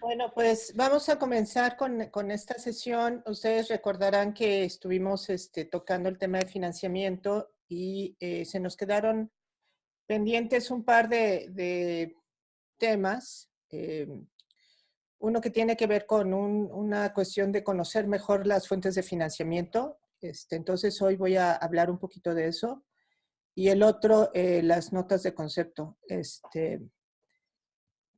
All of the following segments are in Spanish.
Bueno, pues vamos a comenzar con, esta sesión. Ustedes recordarán que estuvimos este, tocando el tema de financiamiento y eh, se nos quedaron pendientes un par de, temas. Eh, uno que tiene que ver con una cuestión de conocer mejor las fuentes de financiamiento. Este, entonces hoy voy a hablar un poquito de eso. Y el otro, eh, las notas de concepto. Este,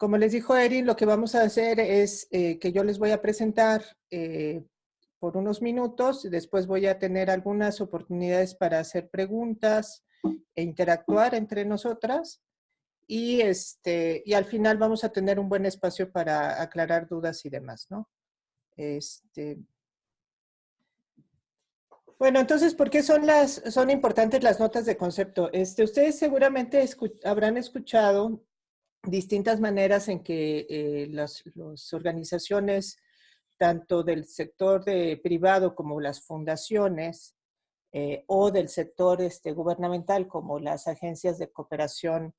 como les dijo Erin, lo que vamos a hacer es eh, que yo les voy a presentar eh, por unos minutos, después voy a tener algunas oportunidades para hacer preguntas e interactuar entre nosotras y, este, y al final vamos a tener un buen espacio para aclarar dudas y demás, ¿no? Este, bueno, entonces, ¿por qué son, las, son importantes las notas de concepto? Este, ustedes seguramente habrán escuchado distintas maneras en que eh, las, organizaciones, tanto del sector privado como las fundaciones, eh, o del sector este, gubernamental como las agencias de cooperación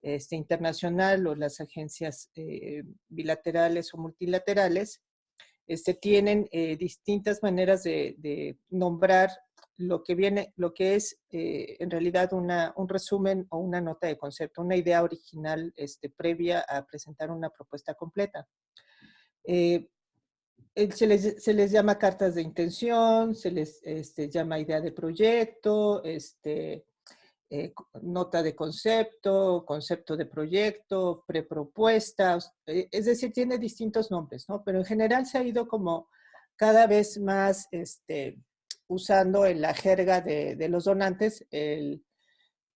este, internacional o las agencias eh, bilaterales o multilaterales, este, tienen distintas maneras de nombrar lo que viene, lo que es eh, en realidad un resumen o una nota de concepto, una idea original este, previa a presentar una propuesta completa. Eh, se, les, llama cartas de intención, se les este, llama idea de proyecto, este, eh, nota de concepto, concepto de proyecto, prepropuestas, es decir, tiene distintos nombres, ¿no? Pero en general se ha ido como cada vez más este, usando en la jerga de, los donantes el,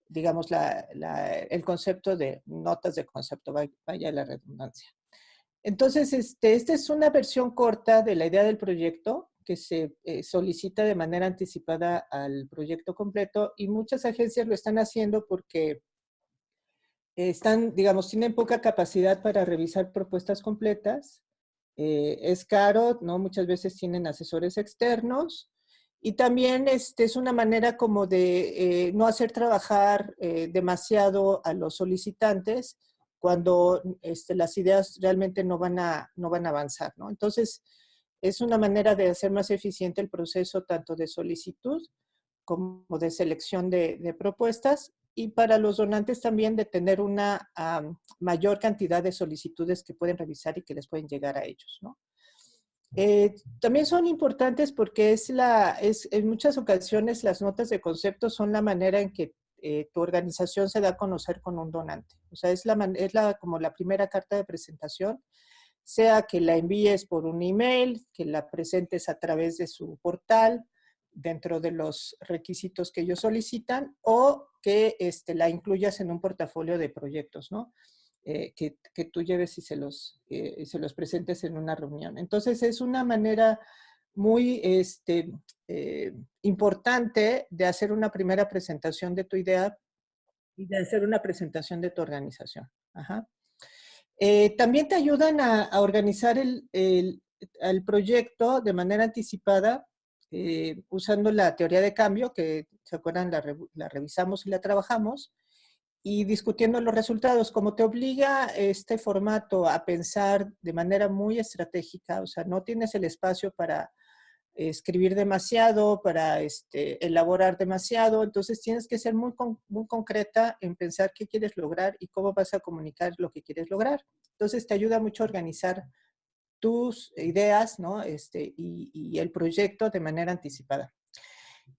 digamos, el concepto de notas de concepto, vaya la redundancia. Entonces, este, esta es una versión corta de la idea del proyecto que se eh, solicita de manera anticipada al proyecto completo y muchas agencias lo están haciendo porque están, digamos, tienen poca capacidad para revisar propuestas completas. Eh, es caro, ¿no? Muchas veces tienen asesores externos y también este, es una manera como de eh, no hacer trabajar eh, demasiado a los solicitantes cuando este, las ideas realmente no van, a, no van a avanzar. ¿no? Entonces, es una manera de hacer más eficiente el proceso tanto de solicitud como de selección de, propuestas y para los donantes también de tener una mayor cantidad de solicitudes que pueden revisar y que les pueden llegar a ellos. ¿no? Eh, también son importantes porque es la, es, en muchas ocasiones las notas de concepto son la manera en que eh, tu organización se da a conocer con un donante. O sea, es, la, es la, como la primera carta de presentación, sea que la envíes por un email, que la presentes a través de su portal, dentro de los requisitos que ellos solicitan, o que este, la incluyas en un portafolio de proyectos, ¿no? Eh, que, tú lleves y se, los, eh, se los presentes en una reunión. Entonces es una manera muy este, eh, importante de hacer una primera presentación de tu idea y de hacer una presentación de tu organización. también te ayudan a, organizar el, el, proyecto de manera anticipada usando la teoría de cambio, que se acuerdan, la revisamos y la trabajamos, y discutiendo los resultados. Como te obliga este formato a pensar de manera muy estratégica, o sea, no tienes el espacio para escribir demasiado, para este, elaborar demasiado, entonces tienes que ser muy, muy concreta en pensar qué quieres lograr y cómo vas a comunicar lo que quieres lograr. Entonces te ayuda mucho a organizar tus ideas ¿no? este, y el proyecto de manera anticipada.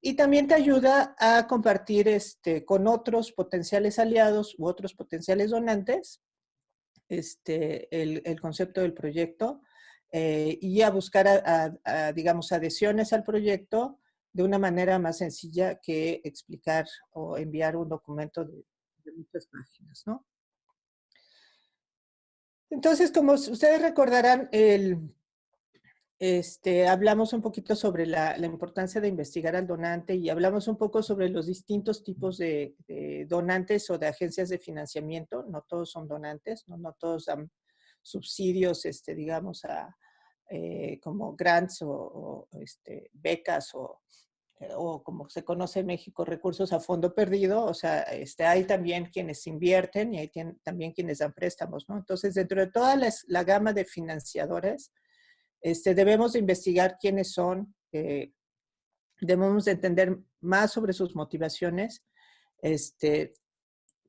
Y también te ayuda a compartir este, con otros potenciales aliados u otros potenciales donantes este, el, concepto del proyecto eh, y a buscar, digamos, adhesiones al proyecto de una manera más sencilla que explicar o enviar un documento de, de muchas páginas, ¿no? Entonces, como ustedes recordarán, el, este, hablamos un poquito sobre la, importancia de investigar al donante y hablamos un poco sobre los distintos tipos de, donantes o de agencias de financiamiento. No todos son donantes, no, no todos dan subsidios, este, digamos, a, eh, como grants o, este, becas o o como se conoce en México, recursos a fondo perdido, o sea, este, hay también quienes invierten y hay también quienes dan préstamos, ¿no? Entonces, dentro de toda la, gama de financiadores, este, debemos de investigar quiénes son, eh, debemos de entender más sobre sus motivaciones, este,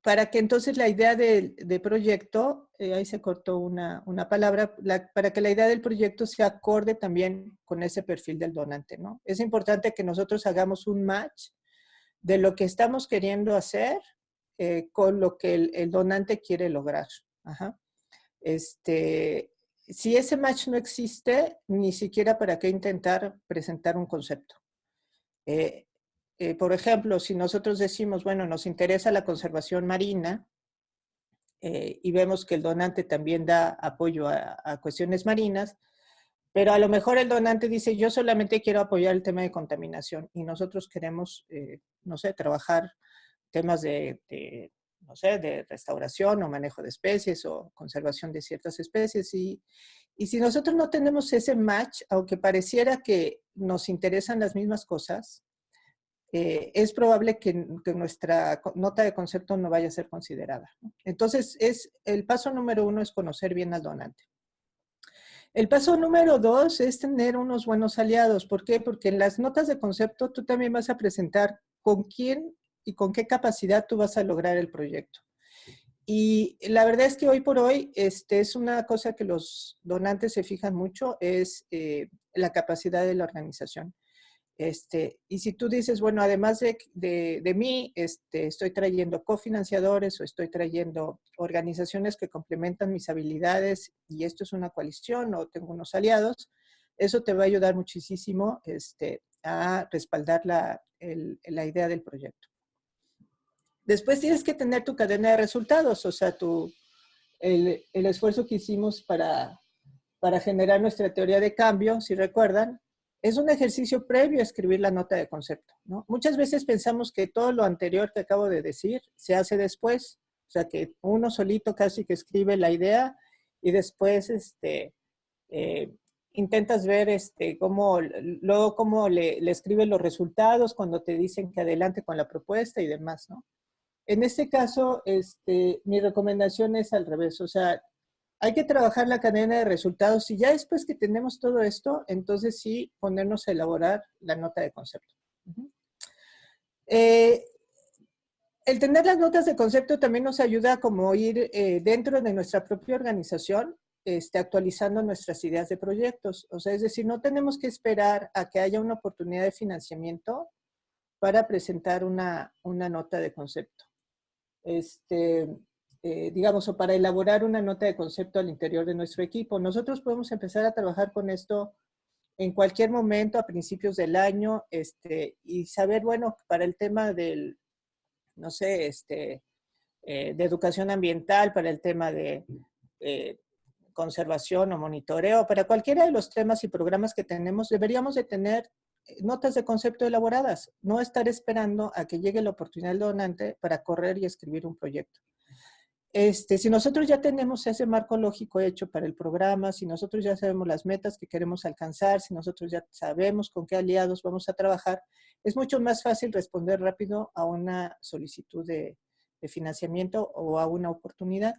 para que entonces la idea de, proyecto, eh, ahí se cortó una, palabra, para que la idea del proyecto se acorde también con ese perfil del donante, ¿no? Es importante que nosotros hagamos un match de lo que estamos queriendo hacer eh, con lo que el, donante quiere lograr. Este, si ese match no existe, ni siquiera para qué intentar presentar un concepto. Eh, eh, por ejemplo, si nosotros decimos, bueno, nos interesa la conservación marina eh, y vemos que el donante también da apoyo a, cuestiones marinas, pero a lo mejor el donante dice, yo solamente quiero apoyar el tema de contaminación y nosotros queremos, eh, no sé, trabajar temas de, no sé, de restauración o manejo de especies o conservación de ciertas especies. Y, y si nosotros no tenemos ese match, aunque pareciera que nos interesan las mismas cosas, eh, es probable que, nuestra nota de concepto no vaya a ser considerada. Entonces, es, el paso número uno es conocer bien al donante. El paso número dos es tener unos buenos aliados. ¿Por qué? Porque en las notas de concepto tú también vas a presentar con quién y con qué capacidad tú vas a lograr el proyecto. Y la verdad es que hoy por hoy este, es una cosa que los donantes se fijan mucho, es eh, la capacidad de la organización. Este, y si tú dices, bueno, además de, de, mí, este, estoy trayendo cofinanciadores o estoy trayendo organizaciones que complementan mis habilidades y esto es una coalición o tengo unos aliados, eso te va a ayudar muchísimo este, a respaldar la, la idea del proyecto. Después tienes que tener tu cadena de resultados, o sea, tu, el, el esfuerzo que hicimos para, para generar nuestra teoría de cambio, si recuerdan, es un ejercicio previo a escribir la nota de concepto. ¿no? Muchas veces pensamos que todo lo anterior que acabo de decir se hace después, o sea que uno solito casi que escribe la idea y después este, eh, intentas ver este, cómo, luego cómo le, le escribe los resultados cuando te dicen que adelante con la propuesta y demás. ¿no? En este caso, este, mi recomendación es al revés, o sea, hay que trabajar la cadena de resultados y ya después que tenemos todo esto, entonces sí ponernos a elaborar la nota de concepto. Eh, el tener las notas de concepto también nos ayuda como ir eh, dentro de nuestra propia organización este, actualizando nuestras ideas de proyectos. O sea, es decir, no tenemos que esperar a que haya una oportunidad de financiamiento para presentar una, una nota de concepto. Este, eh, digamos, o para elaborar una nota de concepto al interior de nuestro equipo. Nosotros podemos empezar a trabajar con esto en cualquier momento, a principios del año, este, y saber, bueno, para el tema del, no sé, este, eh, de educación ambiental, para el tema de eh, conservación o monitoreo, para cualquiera de los temas y programas que tenemos, deberíamos de tener notas de concepto elaboradas, no estar esperando a que llegue la oportunidad del donante para correr y escribir un proyecto. Este, si nosotros ya tenemos ese marco lógico hecho para el programa, si nosotros ya sabemos las metas que queremos alcanzar, si nosotros ya sabemos con qué aliados vamos a trabajar, es mucho más fácil responder rápido a una solicitud de, financiamiento o a una oportunidad.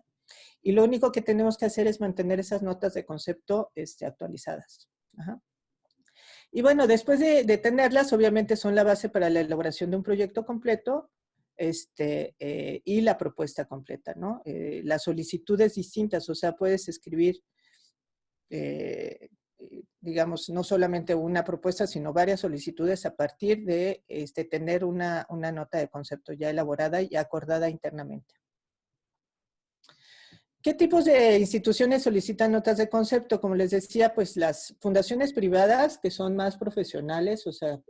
Y lo único que tenemos que hacer es mantener esas notas de concepto este, actualizadas. Y bueno, después de, tenerlas, obviamente son la base para la elaboración de un proyecto completo este, eh, y la propuesta completa, ¿no? Eh, las solicitudes distintas, o sea, puedes escribir, eh, digamos, no solamente una propuesta, sino varias solicitudes a partir de este, tener una, una nota de concepto ya elaborada y acordada internamente. ¿Qué tipos de instituciones solicitan notas de concepto? Como les decía, pues las fundaciones privadas que son más profesionales, o sea,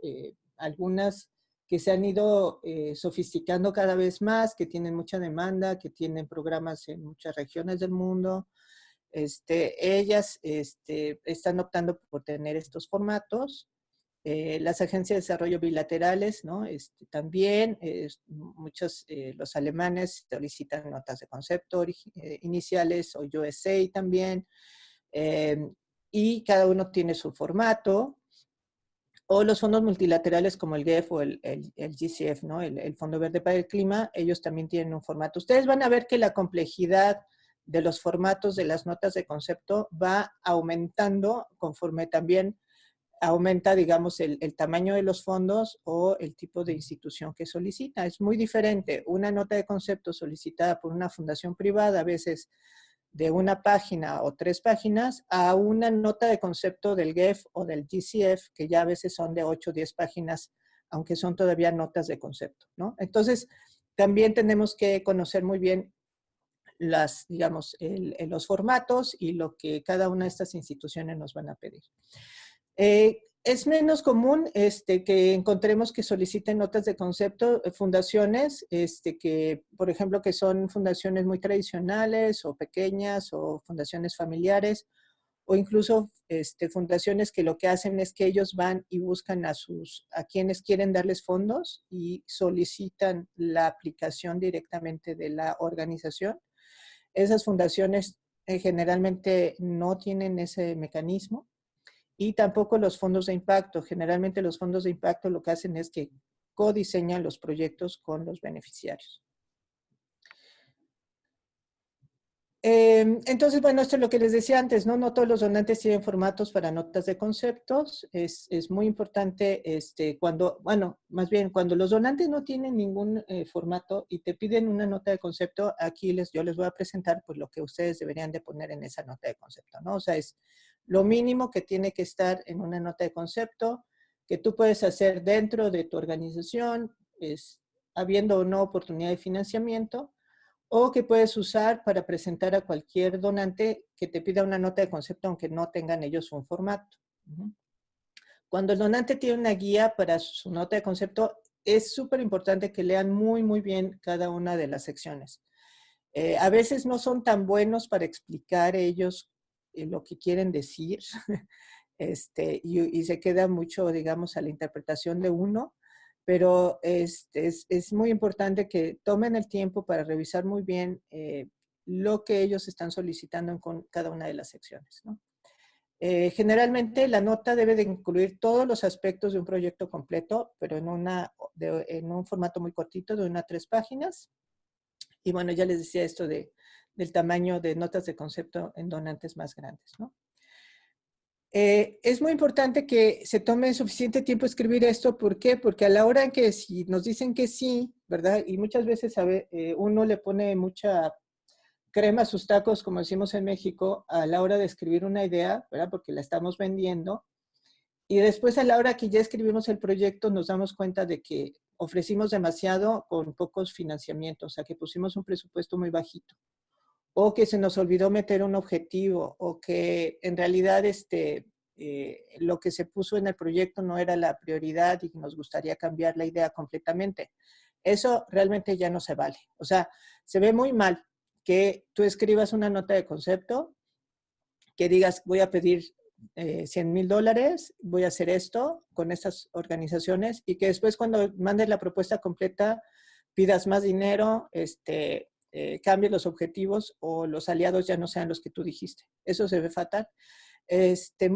algunas que se han ido eh, sofisticando cada vez más, que tienen mucha demanda, que tienen programas en muchas regiones del mundo. Este, ellas este, están optando por tener estos formatos. Eh, las agencias de desarrollo bilaterales, ¿no? Este, también, muchos, eh, los alemanes solicitan notas de concepto iniciales, o USA también, y cada uno tiene su formato. o los fondos multilaterales como el GEF o el, GCF, ¿no? El, Fondo Verde para el Clima, ellos también tienen un formato. Ustedes van a ver que la complejidad de los formatos de las notas de concepto va aumentando conforme también aumenta, digamos, el, tamaño de los fondos o el tipo de institución que solicita. Es muy diferente una nota de concepto solicitada por una fundación privada, a veces de una página o tres páginas, a una nota de concepto del GEF o del GCF, que ya a veces son de 8 o 10 páginas, aunque son todavía notas de concepto, ¿no? Entonces, también tenemos que conocer muy bien las, digamos, los formatos y lo que cada una de estas instituciones nos van a pedir. Eh, es menos común este, que encontremos que soliciten notas de concepto eh, fundaciones, este, que, por ejemplo, que son fundaciones muy tradicionales o pequeñas o fundaciones familiares o incluso este, fundaciones que lo que hacen es que ellos van y buscan a, sus, a quienes quieren darles fondos y solicitan la aplicación directamente de la organización. Esas fundaciones eh, generalmente no tienen ese mecanismo y tampoco los fondos de impacto. Generalmente los fondos de impacto lo que hacen es que codiseñan los proyectos con los beneficiarios. Em, entonces, bueno, esto es lo que les decía antes, ¿no? No todos los donantes tienen formatos para notas de conceptos. Es, muy importante este, cuando, bueno, más bien, cuando los donantes no tienen ningún eh, formato y te piden una nota de concepto, aquí les, yo les voy a presentar pues lo que ustedes deberían de poner en esa nota de concepto, ¿no? O sea, es lo mínimo que tiene que estar en una nota de concepto, que tú puedes hacer dentro de tu organización, es, habiendo o no oportunidad de financiamiento, o que puedes usar para presentar a cualquier donante que te pida una nota de concepto, aunque no tengan ellos un formato. Cuando el donante tiene una guía para su nota de concepto, es súper importante que lean muy, muy bien cada una de las secciones. Eh, a veces no son tan buenos para explicar ellos lo que quieren decir, este, y, se queda mucho, digamos, a la interpretación de uno, pero es, es, muy importante que tomen el tiempo para revisar muy bien eh, lo que ellos están solicitando en cada una de las secciones. Eh, generalmente la nota debe de incluir todos los aspectos de un proyecto completo, pero en, una, en un formato muy cortito de una a tres páginas. Y bueno, ya les decía esto de del tamaño de notas de concepto en donantes más grandes. ¿no? Eh, es muy importante que se tome suficiente tiempo escribir esto. ¿Por qué? Porque a la hora en que si nos dicen que sí, ¿verdad? Y muchas veces eh, uno le pone mucha crema a sus tacos, como decimos en México, a la hora de escribir una idea, ¿verdad? Porque la estamos vendiendo. Y después a la hora que ya escribimos el proyecto nos damos cuenta de que ofrecimos demasiado con pocos financiamientos, o sea que pusimos un presupuesto muy bajito o que se nos olvidó meter un objetivo, o que en realidad este, eh, lo que se puso en el proyecto no era la prioridad y nos gustaría cambiar la idea completamente. Eso realmente ya no se vale. O sea, se ve muy mal que tú escribas una nota de concepto, que digas, voy a pedir 100 eh, mil dólares, voy a hacer esto con estas organizaciones, y que después cuando mandes la propuesta completa pidas más dinero, este, eh, los objetivos o los aliados ya no sean los que tú dijiste. Eso se ve fatal. Este,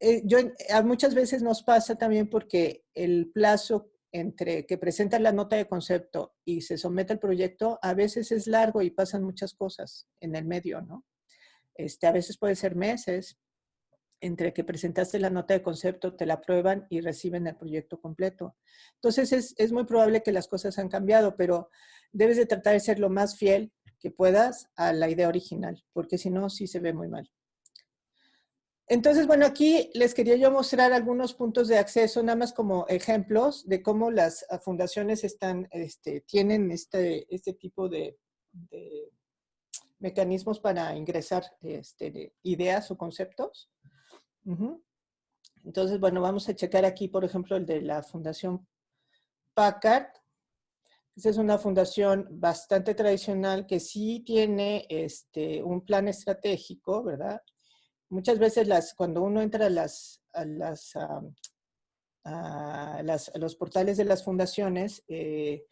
eh, yo, muchas veces nos pasa también porque el plazo entre que presentan la nota de concepto y se somete al proyecto, a veces es largo y pasan muchas cosas en el medio, ¿no? Este, a veces puede ser meses entre que presentaste la nota de concepto, te la aprueban y reciben el proyecto completo. Entonces es, es muy probable que las cosas han cambiado, pero debes de tratar de ser lo más fiel que puedas a la idea original, porque si no, sí se ve muy mal. Entonces, bueno, aquí les quería yo mostrar algunos puntos de acceso, nada más como ejemplos de cómo las fundaciones están, este, tienen este, este tipo de, mecanismos para ingresar este, ideas o conceptos. Entonces, bueno, vamos a checar aquí, por ejemplo, el de la Fundación Packard. Esta es una fundación bastante tradicional que sí tiene este, un plan estratégico, ¿verdad? Muchas veces las, cuando uno entra a, las, a, las, a, los portales de las fundaciones, eh,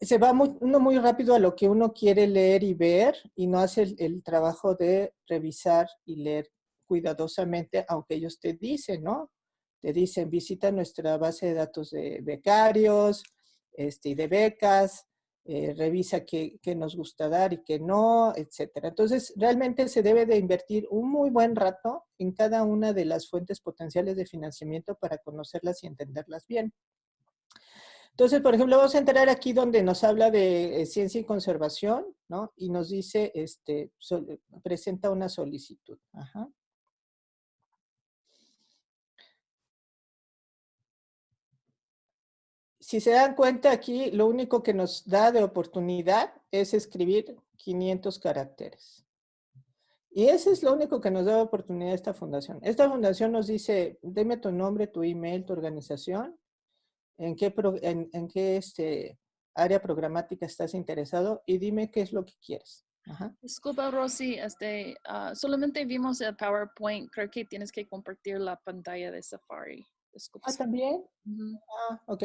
se va uno muy rápido a lo que uno quiere leer y ver y no hace el, trabajo de revisar y leer cuidadosamente, aunque ellos te dicen, ¿no? te dicen visita nuestra base de datos de becarios este, y de becas, eh, revisa qué, nos gusta dar y qué no, etcétera. Entonces, realmente se debe de invertir un muy buen rato en cada una de las fuentes potenciales de financiamiento para conocerlas y entenderlas bien. Entonces, por ejemplo, vamos a entrar aquí donde nos habla de eh, ciencia y conservación, ¿no? Y nos dice, este, presenta una solicitud. Ajá. Si se dan cuenta aquí, lo único que nos da de oportunidad es escribir 500 caracteres. Y ese es lo único que nos da de oportunidad esta fundación. Esta fundación nos dice, deme tu nombre, tu email, tu organización, en qué, en, qué este, área programática estás interesado y dime qué es lo que quieres. Disculpa, Rosy, este, ah, solamente vimos el PowerPoint. Creo que tienes que compartir la pantalla de Safari. Ah, ¿también? Ah, ok.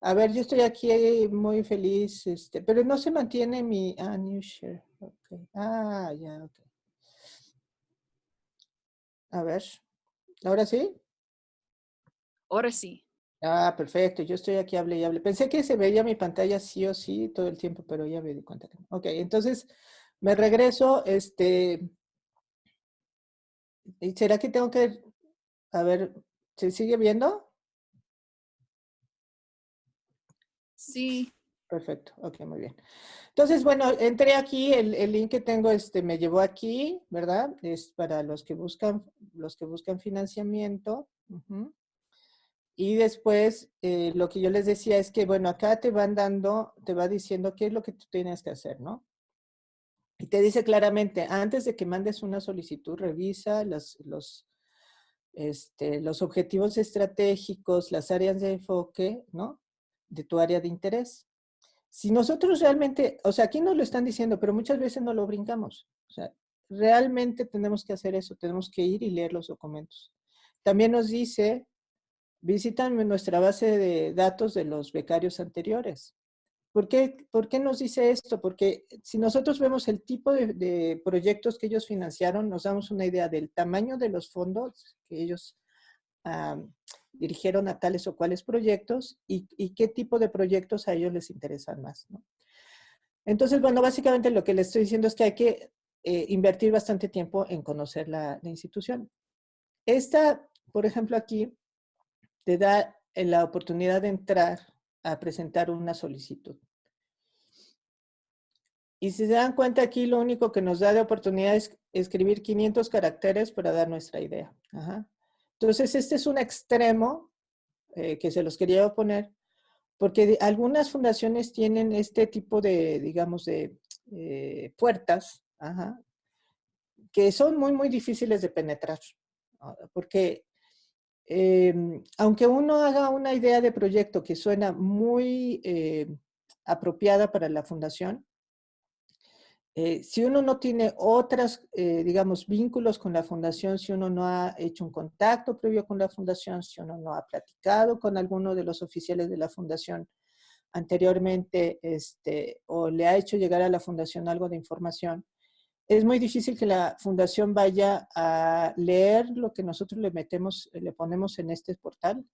A ver, yo estoy aquí muy feliz, este, pero no se mantiene mi, ah, new share, ok. Ah, ya, ok. A ver, ¿ahora sí? Ahora sí. Ah, perfecto, yo estoy aquí, hable y hable. Pensé que se veía mi pantalla sí o sí todo el tiempo, pero ya me di cuenta. Ok, entonces me regreso, este, ¿será que tengo que, a ver, ¿se sigue viendo? Sí. Perfecto, ok, muy bien. Entonces, bueno, entré aquí, el, link que tengo este, me llevó aquí, ¿verdad? Es para los que buscan, los que buscan financiamiento. Y después, eh, lo que yo les decía es que, bueno, acá te van dando, te va diciendo qué es lo que tú tienes que hacer, ¿no? Y te dice claramente, antes de que mandes una solicitud, revisa los, este, los objetivos estratégicos, las áreas de enfoque, ¿no? De tu área de interés. Si nosotros realmente, o sea, aquí nos lo están diciendo, pero muchas veces no lo brincamos. O sea, realmente tenemos que hacer eso, tenemos que ir y leer los documentos. También nos dice, visitan nuestra base de datos de los becarios anteriores. ¿Por qué, ¿Por qué nos dice esto? Porque si nosotros vemos el tipo de, proyectos que ellos financiaron, nos damos una idea del tamaño de los fondos que ellos dirigieron a tales o cuales proyectos y, qué tipo de proyectos a ellos les interesan más. Entonces, bueno, básicamente lo que les estoy diciendo es que hay que eh, invertir bastante tiempo en conocer la, institución. Esta, por ejemplo, aquí te da la oportunidad de entrar a presentar una solicitud. Y si se dan cuenta aquí, lo único que nos da de oportunidad es escribir 500 caracteres para dar nuestra idea. Ajá. Entonces, este es un extremo eh, que se los quería poner, porque algunas fundaciones tienen este tipo de, digamos, de eh, puertas, que son muy, muy difíciles de penetrar. Ah, porque em, aunque uno haga una idea de proyecto que suena muy eh, apropiada para la fundación, eh, si uno no tiene otras, eh, digamos, vínculos con la fundación, si uno no ha hecho un contacto previo con la fundación, si uno no ha platicado con alguno de los oficiales de la fundación anteriormente, este, o le ha hecho llegar a la fundación algo de información, es muy difícil que la fundación vaya a leer lo que nosotros le metemos, le ponemos en este portal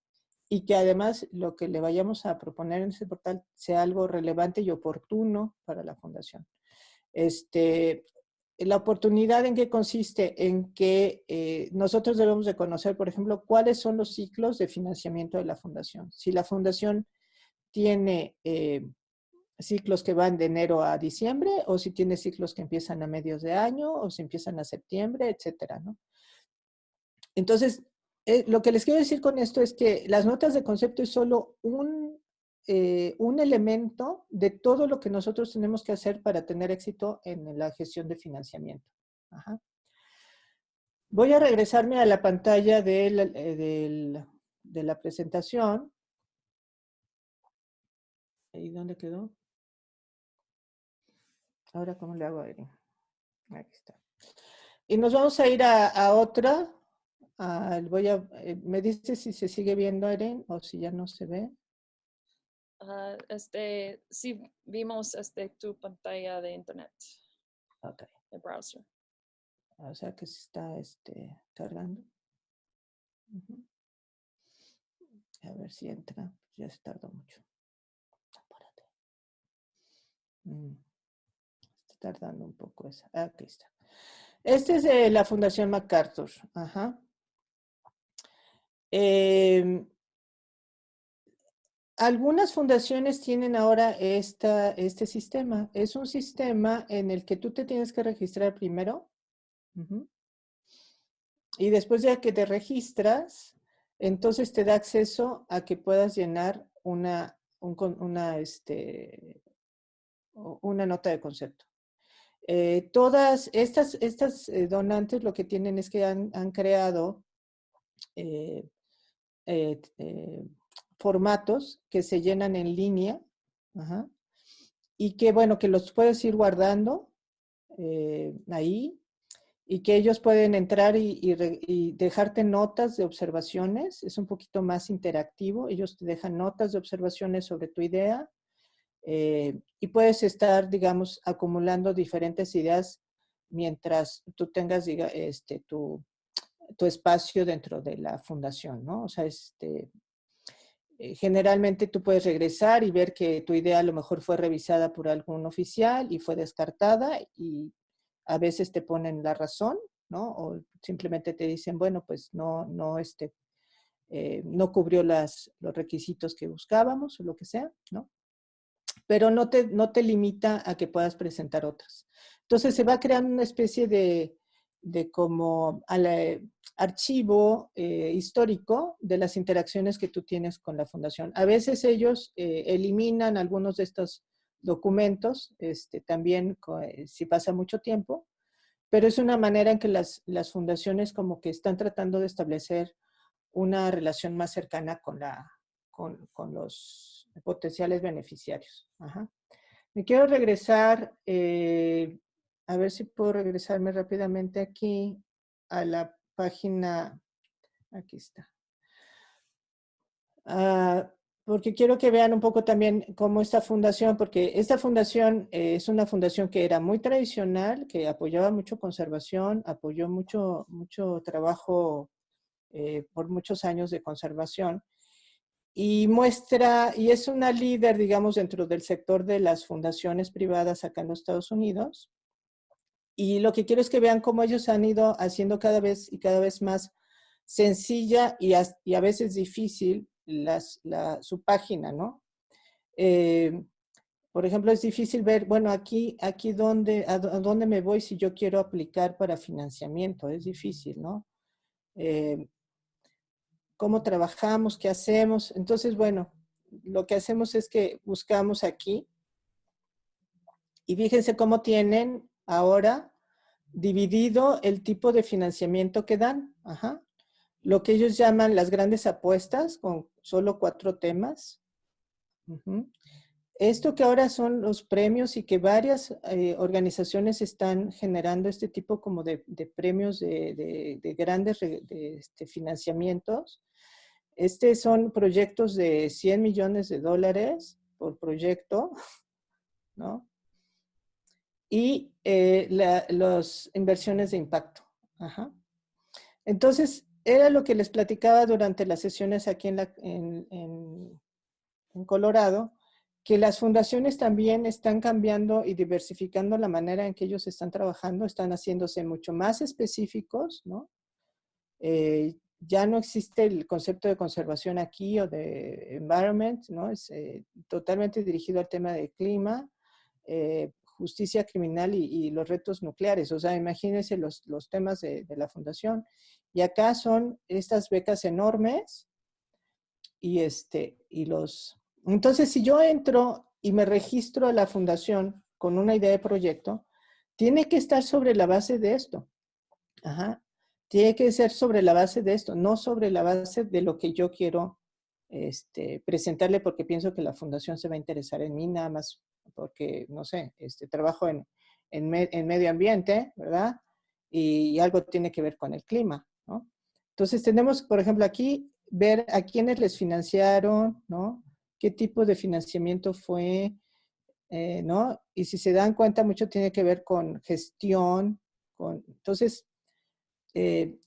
y que además lo que le vayamos a proponer en este portal sea algo relevante y oportuno para la fundación. Este, la oportunidad en qué consiste en que eh, nosotros debemos de conocer, por ejemplo, cuáles son los ciclos de financiamiento de la fundación. Si la fundación tiene eh, ciclos que van de enero a diciembre, o si tiene ciclos que empiezan a medios de año, o si empiezan a septiembre, etcétera, ¿no? Entonces, eh, lo que les quiero decir con esto es que las notas de concepto es solo un eh, un elemento de todo lo que nosotros tenemos que hacer para tener éxito en la gestión de financiamiento. Voy a regresarme a la pantalla eh, de la presentación. ¿Y dónde quedó? Ahora, ¿cómo le hago a? Aquí está. Y nos vamos a ir a, otra. eh, me dice si se sigue viendo, Erin, o si ya no se ve este, sí vimos este, tu pantalla de internet. Ok. De browser. O sea que se está este, cargando. A ver si entra. Ya se tardó mucho. Mm. Está tardando un poco esa. Ah, aquí está. Este es de la Fundación MacArthur. Ajá. Em, algunas fundaciones tienen ahora esta, este sistema. Es un sistema en el que tú te tienes que registrar primero. Y después de que te registras, entonces te da acceso a que puedas llenar una, una, este, una nota de concepto. Eh, todas estas, estas eh, donantes lo que tienen es que han, creado eh, formatos que se llenan en línea y que, bueno, que los puedes ir guardando ahí y que ellos pueden entrar y, dejarte notas de observaciones. Es un poquito más interactivo. Ellos te dejan notas de observaciones sobre tu idea eh, y puedes estar, digamos, acumulando diferentes ideas mientras tú tengas diga, este, tu, tu, espacio dentro de la fundación, ¿no? O sea, este, eh, generalmente tú puedes regresar y ver que tu idea a lo mejor fue revisada por algún oficial y fue descartada y a veces te ponen la razón, ¿no? O simplemente te dicen, bueno, pues no, no, este, eh, no cubrió las, los requisitos que buscábamos o lo que sea, ¿no? Pero no te, no te limita a que puedas presentar otras. Entonces se va creando una especie de, de como archivo eh, histórico de las interacciones que tú tienes con la fundación. A veces ellos eh, eliminan algunos de estos documentos, este, también eh, si pasa mucho tiempo, pero es una manera en que las, las, fundaciones como que están tratando de establecer una relación más cercana con, la, con, con los potenciales beneficiarios. Me quiero regresar, eh, a ver si puedo regresarme rápidamente aquí a la página, aquí está. Ah, porque quiero que vean un poco también cómo esta fundación, porque esta fundación eh, es una fundación que era muy tradicional, que apoyaba mucho conservación, apoyó mucho, mucho trabajo eh, por muchos años de conservación, y muestra, y es una líder, digamos, dentro del sector de las fundaciones privadas acá en los Estados Unidos. Y lo que quiero es que vean cómo ellos han ido haciendo cada vez y cada vez más sencilla y a veces difícil su página, ¿no? Eh, por ejemplo, es difícil ver, bueno, aquí, aquí dónde, a, dónde me voy si yo quiero aplicar para financiamiento, es difícil, ¿no? Eh, ¿Cómo trabajamos? ¿Qué hacemos? Entonces, bueno, lo que hacemos es que buscamos aquí y fíjense cómo tienen ahora dividido el tipo de financiamiento que dan. Lo que ellos llaman las grandes apuestas, con solo cuatro temas. Esto que ahora son los premios y que varias eh, organizaciones están generando este tipo como de, premios de, grandes este, financiamientos. Este son proyectos de 100 millones de dólares por proyecto, ¿no? Y eh, las inversiones de impacto. Entonces, era lo que les platicaba durante las sesiones aquí en, la, en, Colorado, que las fundaciones también están cambiando y diversificando la manera en que ellos están trabajando, están haciéndose mucho más específicos, ¿no? Eh, ya no existe el concepto de conservación aquí o de environment, ¿no? Es eh, totalmente dirigido al tema de clima, eh, justicia criminal y, los retos nucleares. O sea, imagínense los, los temas de, de, la fundación. Y acá son estas becas enormes y, este, y los... Entonces, si yo entro y me registro a la fundación con una idea de proyecto, tiene que estar sobre la base de esto. Ajá. Tiene que ser sobre la base de esto, no sobre la base de lo que yo quiero este, presentarle porque pienso que la fundación se va a interesar en mí nada más porque, no sé, este, trabajo en, en, medio ambiente, ¿verdad? Y, algo tiene que ver con el clima, ¿no? Entonces tenemos, por ejemplo, aquí ver a quiénes les financiaron, ¿no? ¿Qué tipo de financiamiento fue, eh, ¿no? Y si se dan cuenta, mucho tiene que ver con gestión, con... Entonces, eh,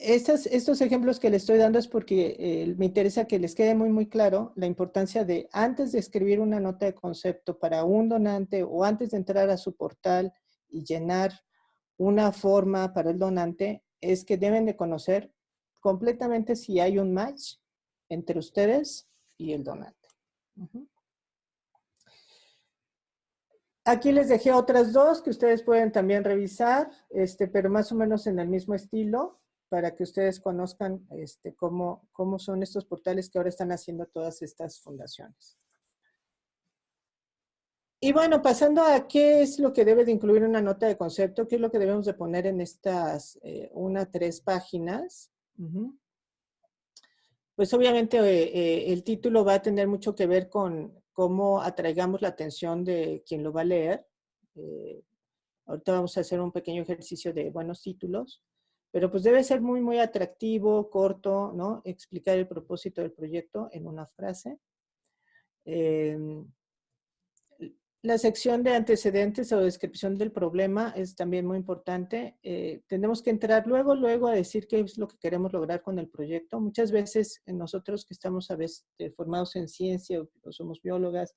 estos, ejemplos que les estoy dando es porque eh, me interesa que les quede muy, muy claro la importancia de antes de escribir una nota de concepto para un donante o antes de entrar a su portal y llenar una forma para el donante, es que deben de conocer completamente si hay un match entre ustedes y el donante. Aquí les dejé otras dos que ustedes pueden también revisar, este, pero más o menos en el mismo estilo, para que ustedes conozcan este, cómo, cómo son estos portales que ahora están haciendo todas estas fundaciones. Y bueno, pasando a qué es lo que debe de incluir una nota de concepto, qué es lo que debemos de poner en estas eh, una, tres páginas. Pues obviamente eh, eh, el título va a tener mucho que ver con cómo atraigamos la atención de quien lo va a leer. ahorita vamos a hacer un pequeño ejercicio de buenos títulos, pero pues debe ser muy, muy atractivo, corto, ¿no? Explicar el propósito del proyecto en una frase. Em, la sección de antecedentes o descripción del problema es también muy importante. Eh, tenemos que entrar luego, luego a decir qué es lo que queremos lograr con el proyecto. Muchas veces nosotros que estamos a veces eh, formados en ciencia o, somos biólogas,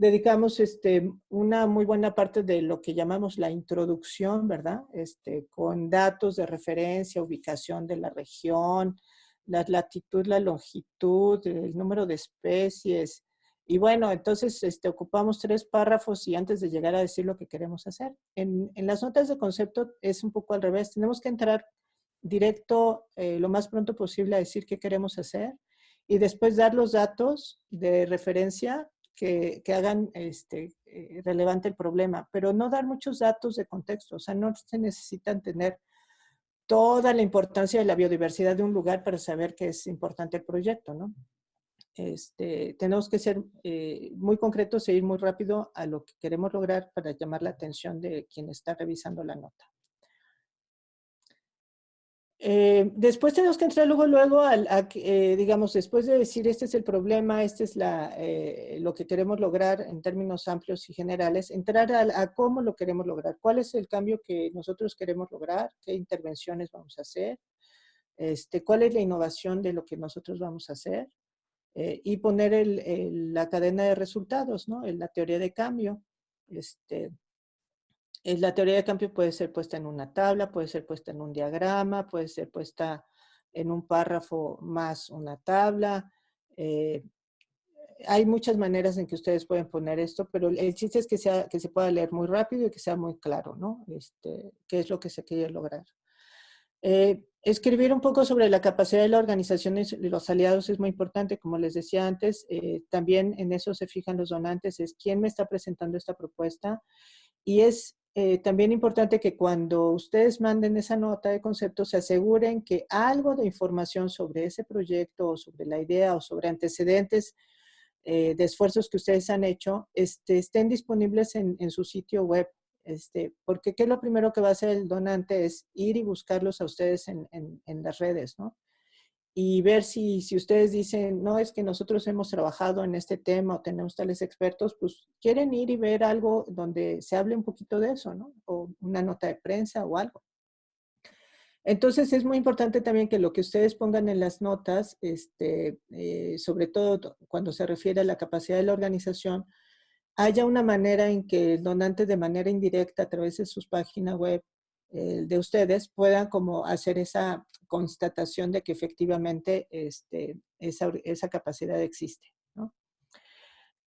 dedicamos este, una muy buena parte de lo que llamamos la introducción, ¿verdad? Este, con datos de referencia, ubicación de la región, la latitud, la longitud, el número de especies, y bueno, entonces este, ocupamos tres párrafos y antes de llegar a decir lo que queremos hacer. En, las notas de concepto es un poco al revés. Tenemos que entrar directo eh, lo más pronto posible a decir qué queremos hacer y después dar los datos de referencia que, hagan este, eh, relevante el problema, pero no dar muchos datos de contexto. O sea, no se necesitan tener toda la importancia de la biodiversidad de un lugar para saber que es importante el proyecto, ¿no? Este, tenemos que ser eh, muy concretos e ir muy rápido a lo que queremos lograr para llamar la atención de quien está revisando la nota. Eh, después tenemos que entrar luego, luego, a, eh, digamos, después de decir este es el problema, este es la, lo que queremos lograr en términos amplios y generales, entrar a, cómo lo queremos lograr, cuál es el cambio que nosotros queremos lograr, qué intervenciones vamos a hacer, este, cuál es la innovación de lo que nosotros vamos a hacer, eh, y poner el, la cadena de resultados, ¿no? En la teoría de cambio. Este, la teoría de cambio puede ser puesta en una tabla, puede ser puesta en un diagrama, puede ser puesta en un párrafo más una tabla. Eh, hay muchas maneras en que ustedes pueden poner esto, pero el chiste es que, sea, que se pueda leer muy rápido y que sea muy claro, ¿no? Este, qué es lo que se quiere lograr. Eh, escribir un poco sobre la capacidad de la organización y los aliados es muy importante, como les decía antes, eh, también en eso se fijan los donantes, es quién me está presentando esta propuesta y es eh, también importante que cuando ustedes manden esa nota de concepto se aseguren que algo de información sobre ese proyecto o sobre la idea o sobre antecedentes de esfuerzos que ustedes han hecho este, estén disponibles en, en su sitio web este, porque ¿qué lo primero que va a hacer el donante? Es ir y buscarlos a ustedes en, las redes, ¿no? Y ver si, si ustedes dicen, no, es que nosotros hemos trabajado en este tema o tenemos tales expertos, pues quieren ir y ver algo donde se hable un poquito de eso, ¿no? O una nota de prensa o algo. Entonces es muy importante también que lo que ustedes pongan en las notas, este, eh, sobre todo cuando se refiere a la capacidad de la organización, haya una manera en que el donante de manera indirecta a través de sus páginas web eh, de ustedes puedan como hacer esa constatación de que efectivamente este, esa, capacidad existe.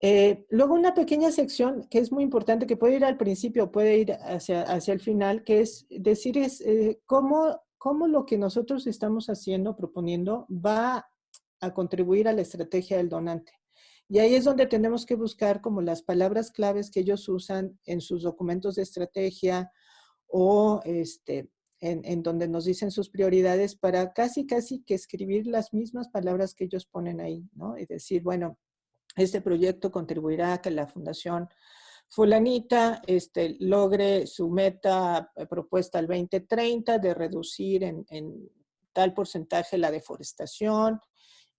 Eh, luego una pequeña sección que es muy importante, que puede ir al principio, puede ir hacia, hacia el final, que es decir es, eh, cómo, cómo lo que nosotros estamos haciendo, proponiendo, va a contribuir a la estrategia del donante. Y ahí es donde tenemos que buscar como las palabras claves que ellos usan en sus documentos de estrategia o este, en, donde nos dicen sus prioridades para casi, casi que escribir las mismas palabras que ellos ponen ahí, ¿no? Y decir, bueno, este proyecto contribuirá a que la fundación fulanita este, logre su meta eh, propuesta al 2030 de reducir en, tal porcentaje la deforestación,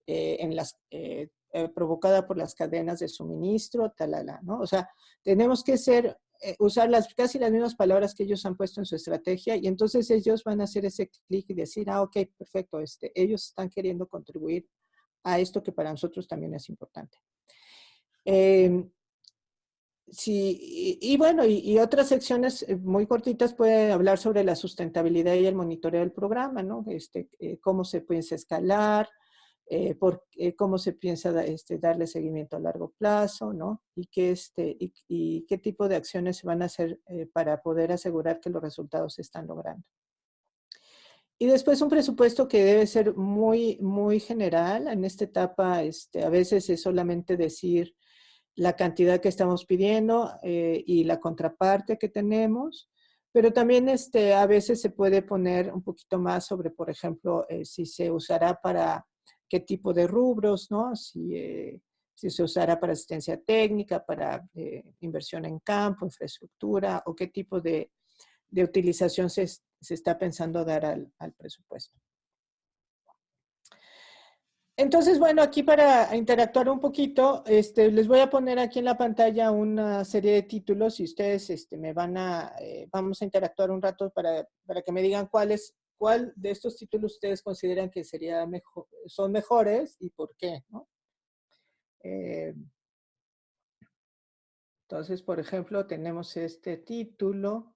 eh, en las eh, provocada por las cadenas de suministro, talala, ¿no? O sea, tenemos que ser eh, usar las, casi las mismas palabras que ellos han puesto en su estrategia y entonces ellos van a hacer ese clic y decir, ah, ok, perfecto, este, ellos están queriendo contribuir a esto que para nosotros también es importante. Em, sí, y, bueno, y, otras secciones eh, muy cortitas pueden hablar sobre la sustentabilidad y el monitoreo del programa, ¿no? Este, eh, cómo se puede escalar, eh, por, cómo se piensa este, darle seguimiento a largo plazo, ¿no? Y qué, este, y, qué tipo de acciones se van a hacer para poder asegurar que los resultados se están logrando. Y después un presupuesto que debe ser muy, muy general. En esta etapa, este, a veces es solamente decir la cantidad que estamos pidiendo eh, y la contraparte que tenemos, pero también este, a veces se puede poner un poquito más sobre, por ejemplo, eh, si se usará para qué tipo de rubros, ¿no? Si, eh, si se usará para asistencia técnica, para inversión en campo, infraestructura, o qué tipo de, de utilización se, se está pensando dar al, presupuesto. Entonces, bueno, aquí para interactuar un poquito, este, les voy a poner aquí en la pantalla una serie de títulos y ustedes este, me van a, eh, vamos a interactuar un rato para, para que me digan cuáles, cuál de estos títulos ustedes consideran que sería mejor, son mejores y por qué, eh, entonces, por ejemplo, tenemos este título,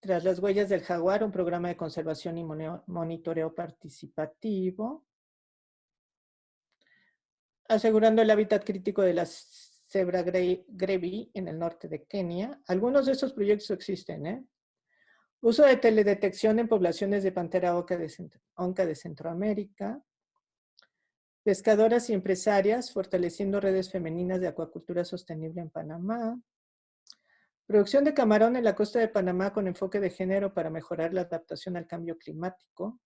tras las huellas del jaguar, un programa de conservación y monitoreo participativo. Asegurando el hábitat crítico de la cebra grevi en el norte de Kenia. Algunos de estos proyectos existen, ¿eh? Uso de teledetección en poblaciones de pantera oca de, onca de Centroamérica. Pescadoras y empresarias fortaleciendo redes femeninas de acuacultura sostenible en Panamá. Producción de camarón en la costa de Panamá con enfoque de género para mejorar la adaptación al cambio climático.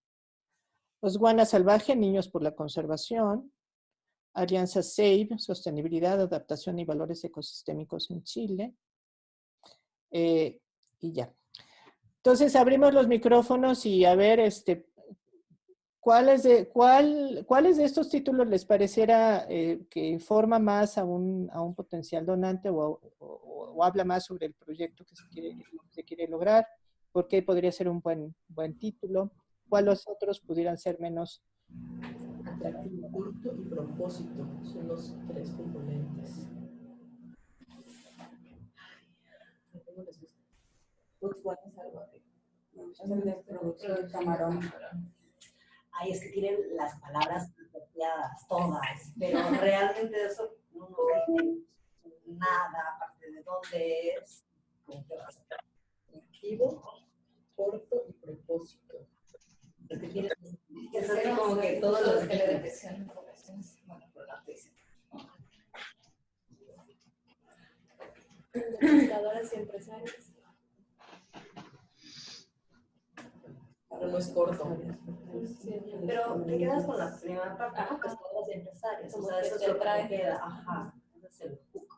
Osguana Salvaje, Niños por la Conservación. Alianza SAVE, Sostenibilidad, Adaptación y Valores Ecosistémicos en Chile. Eh, y ya. Entonces abrimos los micrófonos y a ver, este, ¿cuáles de, cuál, ¿cuáles de estos títulos les pareciera eh, que informa más a un, a un potencial donante o, o habla más sobre el proyecto que se quiere, se quiere lograr, por qué podría ser un buen, buen título, cuáles otros pudieran ser menos atractivo, culto y propósito son los tres componentes. Botswana salvaje. de camarón. Ay, es que tienen las palabras copiadas, todas, pero realmente eso no nos dice nada, aparte de dónde es, Objetivo, corto y propósito. Porque tienes que como que todos los que le de poblaciones, bueno, por la Pescadoras y empresarios. Pero no es corto. Pero te quedas con la primera parte, pescadoras y empresarios. O sea, eso es lo que queda. Ajá. Ese es el hook.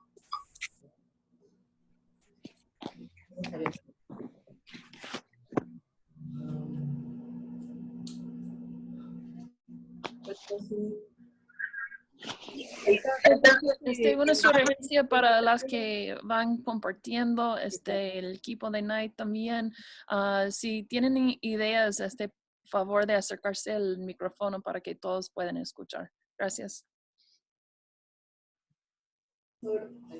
Este, una sugerencia para las que van compartiendo este, el equipo de Night también. Uh, si tienen ideas, este favor de acercarse al micrófono para que todos puedan escuchar. Gracias.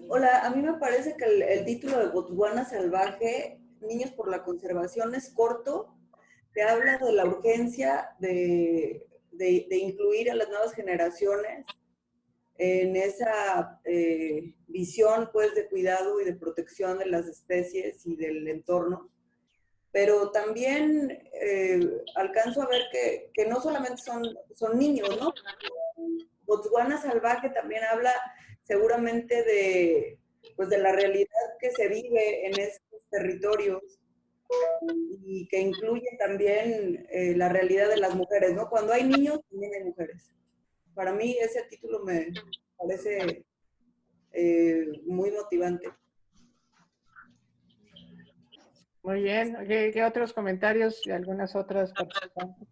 Hola, a mí me parece que el, título de Botswana Salvaje, Niños por la Conservación, es corto. Te habla de la urgencia de, incluir a las nuevas generaciones en esa eh, visión pues, de cuidado y de protección de las especies y del entorno. Pero también eh, alcanzo a ver que, que, no solamente son, son niños, ¿no? Botswana Salvaje también habla seguramente de, pues de la realidad que se vive en estos territorios y que incluye también eh, la realidad de las mujeres, ¿no? Cuando hay niños, también hay mujeres. Para mí ese título me parece eh, muy motivante. Muy bien. ¿Qué, otros comentarios y algunas otras participantes?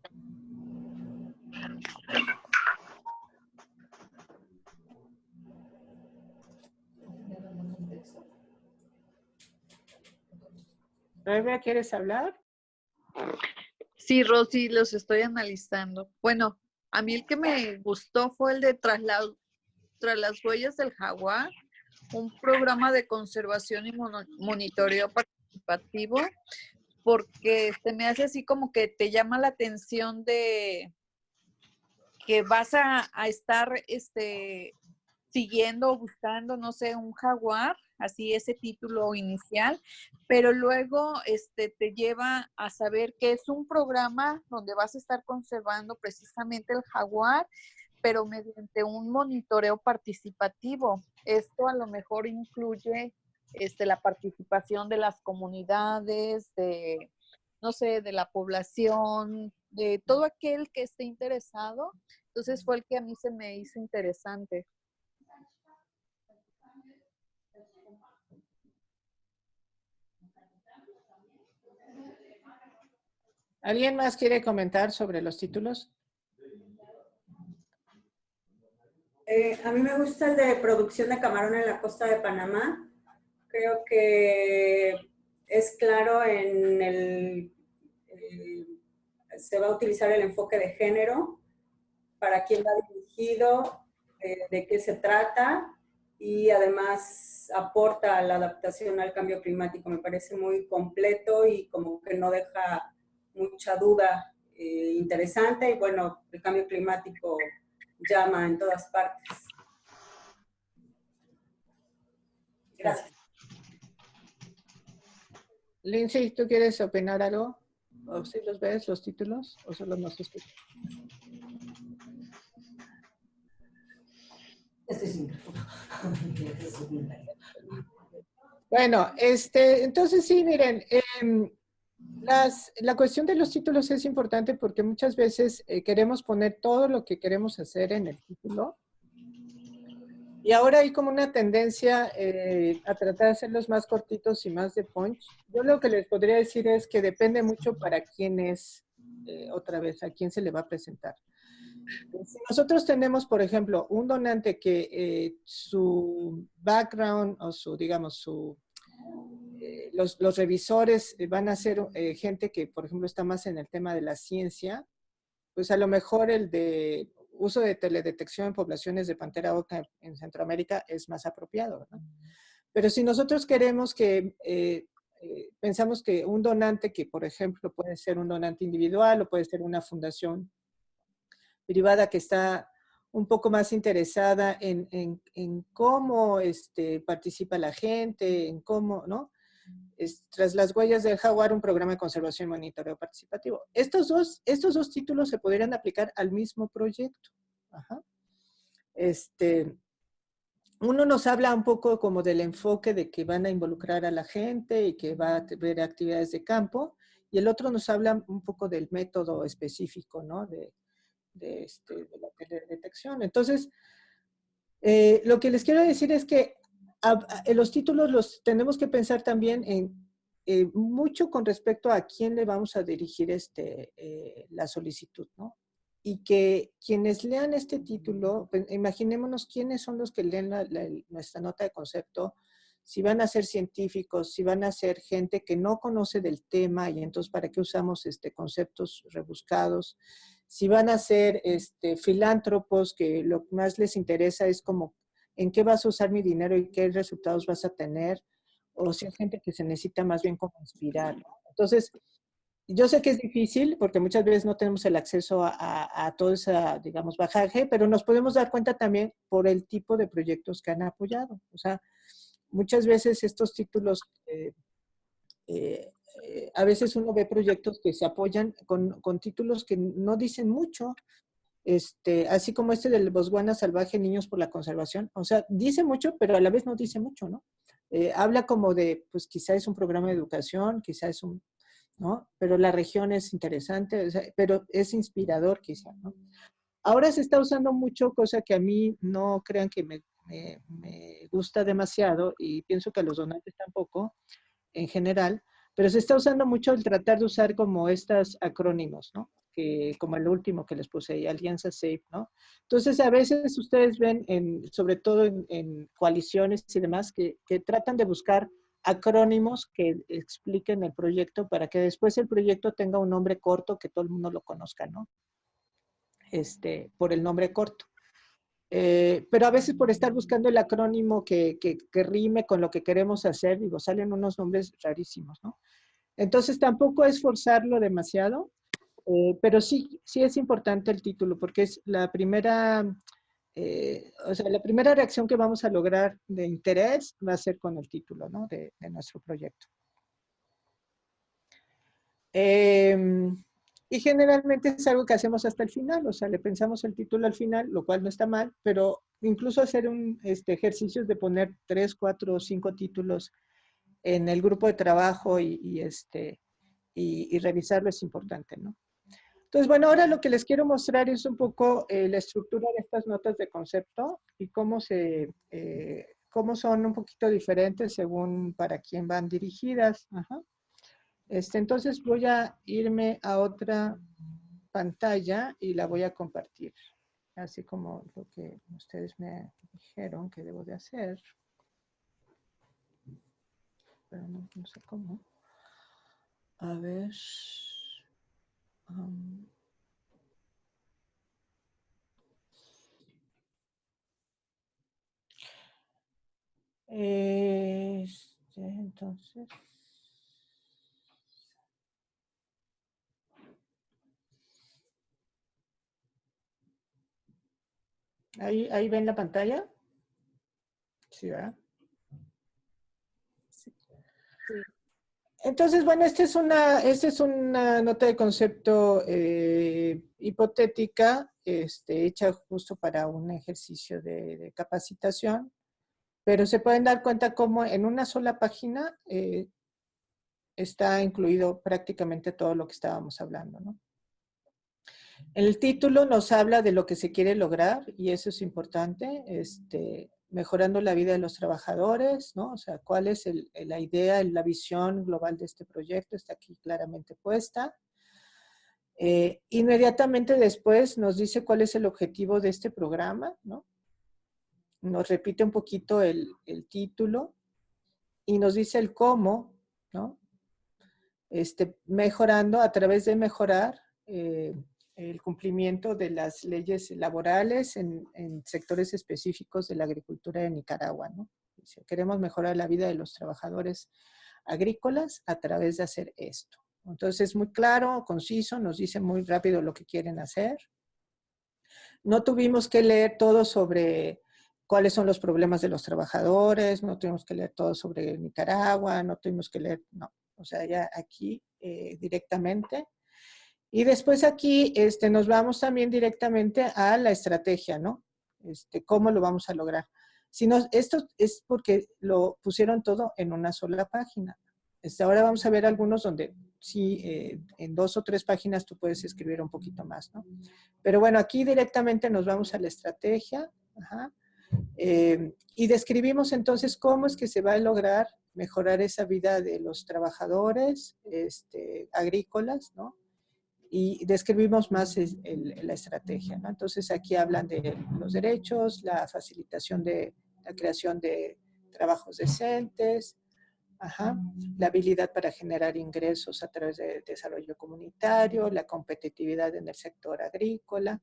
¿quieres hablar? Sí, Rosy, los estoy analizando. Bueno, a mí el que me gustó fue el de tras, tras las huellas del jaguar, un programa de conservación y monitoreo participativo, porque este, me hace así como que te llama la atención de que vas a, a estar este, siguiendo o buscando, no sé, un jaguar, así ese título inicial, pero luego este, te lleva a saber que es un programa donde vas a estar conservando precisamente el jaguar, pero mediante un monitoreo participativo. Esto a lo mejor incluye este, la participación de las comunidades, de, no sé, de la población, de todo aquel que esté interesado. Entonces fue el que a mí se me hizo interesante. ¿Alguien más quiere comentar sobre los títulos? Eh, a mí me gusta el de producción de camarón en la costa de Panamá. Creo que es claro en el, se va a utilizar el enfoque de género, para quién va dirigido, de qué se trata y además aporta la adaptación al cambio climático. Me parece muy completo y como que no deja mucha duda eh, interesante y bueno, el cambio climático llama en todas partes. Gracias. Lindsay, ¿tú quieres opinar algo? ¿O si los ves, los títulos? ¿O solo nos escuchas? Bueno, este, entonces sí, miren, eh, la cuestión de los títulos es importante porque muchas veces eh, queremos poner todo lo que queremos hacer en el título. Y ahora hay como una tendencia eh, a tratar de hacerlos más cortitos y más de punch. Yo lo que les podría decir es que depende mucho para quién es, eh, otra vez, a quién se le va a presentar. Si nosotros tenemos, por ejemplo, un donante que su background o su, digamos, su eh, los, revisores eh, van a ser eh, gente que, por ejemplo, está más en el tema de la ciencia, pues a lo mejor el de uso de teledetección en poblaciones de pantera oca en Centroamérica es más apropiado. Pero si nosotros queremos que, pensamos que un donante que, por ejemplo, puede ser un donante individual o puede ser una fundación privada que está un poco más interesada en, cómo este, participa la gente, en cómo, ¿no? Tras las huellas del jaguar, un programa de conservación y monitoreo participativo. Estos dos, estos dos títulos se podrían aplicar al mismo proyecto. Este, uno nos habla un poco como del enfoque de que van a involucrar a la gente y que va a ver actividades de campo, y el otro nos habla un poco del método específico, ¿no? De, de, este, de. Entonces, eh, lo que les quiero decir es que los títulos los tenemos que pensar también en eh, mucho con respecto a quién le vamos a dirigir este, eh, la solicitud, ¿no? Y que quienes lean este título, pues, imaginémonos quiénes son los que leen nuestra nota de concepto, si van a ser científicos, si van a ser gente que no conoce del tema y entonces para qué usamos este, conceptos rebuscados, si van a ser este, filántropos que lo que más les interesa es como en qué vas a usar mi dinero y qué resultados vas a tener, o si hay gente que se necesita más bien como inspirar. Entonces, yo sé que es difícil porque muchas veces no tenemos el acceso a, todo ese, digamos, bajaje, pero nos podemos dar cuenta también por el tipo de proyectos que han apoyado. O sea, muchas veces estos títulos, eh, eh, eh, a veces uno ve proyectos que se apoyan con, con títulos que no dicen mucho, este, así como este del Botswana Salvaje Niños por la Conservación. O sea, dice mucho, pero a la vez no dice mucho, ¿no? Eh, habla como de, pues quizá es un programa de educación, quizá es un, ¿no? Pero la región es interesante, pero es inspirador quizá. Ahora se está usando mucho, cosa que a mí no crean que me, me, me gusta demasiado y pienso que a los donantes tampoco, en general, pero se está usando mucho el tratar de usar como estos acrónimos, ¿no? Que, como el último que les puse ahí, Alianza Safe, ¿no? Entonces, a veces ustedes ven, en, sobre todo en, coaliciones y demás, que, que, tratan de buscar acrónimos que expliquen el proyecto para que después el proyecto tenga un nombre corto que todo el mundo lo conozca, ¿no? Este, por el nombre corto. Eh, pero a veces por estar buscando el acrónimo que, que, rime con lo que queremos hacer, digo, salen unos nombres rarísimos, ¿no? Entonces tampoco es forzarlo demasiado, eh, pero sí, sí es importante el título, porque es la primera, eh, o sea, la primera reacción que vamos a lograr de interés va a ser con el título, ¿no? De, nuestro proyecto. Eh, y generalmente es algo que hacemos hasta el final, o sea, le pensamos el título al final, lo cual no está mal, pero incluso hacer un este, ejercicio de poner tres, cuatro o cinco títulos en el grupo de trabajo y, este, y, revisarlo es importante, ¿no? Entonces, bueno, ahora lo que les quiero mostrar es un poco eh, la estructura de estas notas de concepto y cómo, se, eh, cómo son un poquito diferentes según para quién van dirigidas. Este, entonces voy a irme a otra pantalla y la voy a compartir, así como lo que ustedes me dijeron que debo de hacer. Pero no, sé cómo. A ver. Um, este, entonces. Ahí, ahí ven la pantalla. Sí, ¿verdad? Entonces, bueno, esta es una, esta es una nota de concepto eh, hipotética, este, hecha justo para un ejercicio de, capacitación, pero se pueden dar cuenta cómo en una sola página eh, está incluido prácticamente todo lo que estábamos hablando. El título nos habla de lo que se quiere lograr y eso es importante, este, mejorando la vida de los trabajadores, ¿no? O sea, cuál es la idea, la visión global de este proyecto, está aquí claramente puesta. Eh, inmediatamente después nos dice cuál es el objetivo de este programa, ¿no? Nos repite un poquito el, título y nos dice el cómo, ¿no? Este, mejorando, a través de mejorar, eh, el cumplimiento de las leyes laborales en, sectores específicos de la agricultura de Nicaragua. Queremos mejorar la vida de los trabajadores agrícolas a través de hacer esto. Entonces es muy claro, conciso, nos dice muy rápido lo que quieren hacer. No tuvimos que leer todo sobre cuáles son los problemas de los trabajadores, no tuvimos que leer todo sobre Nicaragua, no tuvimos que leer, no. O sea, ya aquí eh, directamente y después aquí este, nos vamos también directamente a la estrategia, ¿no? Este, ¿Cómo lo vamos a lograr? Si no, esto es porque lo pusieron todo en una sola página. Este, ahora vamos a ver algunos donde sí, eh, en dos o tres páginas tú puedes escribir un poquito más, ¿no? Pero bueno, aquí directamente nos vamos a la estrategia. Eh, y describimos entonces cómo es que se va a lograr mejorar esa vida de los trabajadores este, agrícolas, ¿no? Y describimos más la estrategia. ¿no? Entonces aquí hablan de los derechos, la facilitación de la creación de trabajos decentes, la habilidad para generar ingresos a través del desarrollo comunitario, la competitividad en el sector agrícola.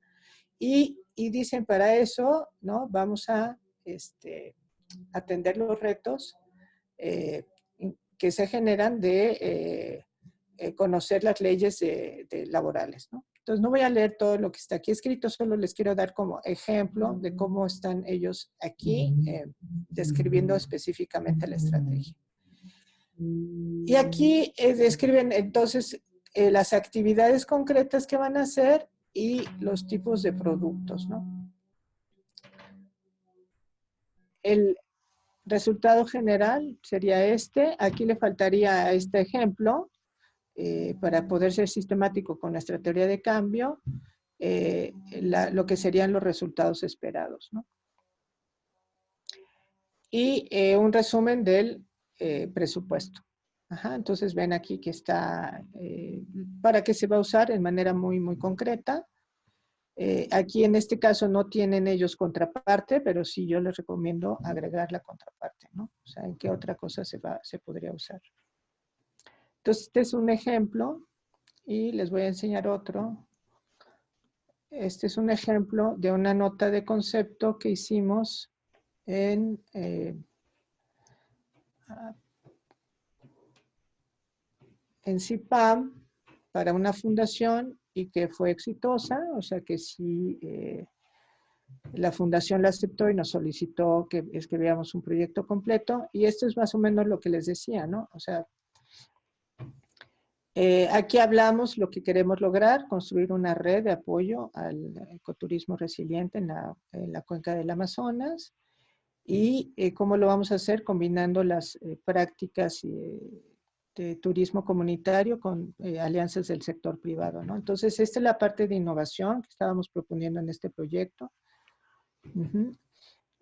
Y, y dicen para eso, ¿no? Vamos a este, atender los retos eh, que se generan de eh, eh, conocer las leyes de, laborales. ¿no? Entonces no voy a leer todo lo que está aquí escrito, solo les quiero dar como ejemplo de cómo están ellos aquí eh, describiendo específicamente la estrategia. Y aquí eh, describen entonces las actividades concretas que van a hacer y los tipos de productos. ¿no? El resultado general sería este. Aquí le faltaría a este ejemplo eh, para poder ser sistemático con nuestra teoría de cambio, eh, lo que serían los resultados esperados. ¿no? Y eh, un resumen del presupuesto. Ajá, entonces ven aquí que está, para qué se va a usar en manera muy, muy concreta. Eh, aquí en este caso no tienen ellos contraparte, pero sí yo les recomiendo agregar la contraparte, ¿no? O sea, ¿en qué otra cosa se, va, se podría usar? Entonces, este es un ejemplo y les voy a enseñar otro. Este es un ejemplo de una nota de concepto que hicimos en... Eh, CIPAM para una fundación y que fue exitosa, o sea que sí, eh, la fundación la aceptó y nos solicitó que escribiéramos un proyecto completo y esto es más o menos lo que les decía, ¿no? O sea, eh, aquí hablamos lo que queremos lograr, construir una red de apoyo al ecoturismo resiliente en la, cuenca del Amazonas y eh, cómo lo vamos a hacer combinando las prácticas y de turismo comunitario con eh, alianzas del sector privado, ¿no? Entonces, esta es la parte de innovación que estábamos proponiendo en este proyecto.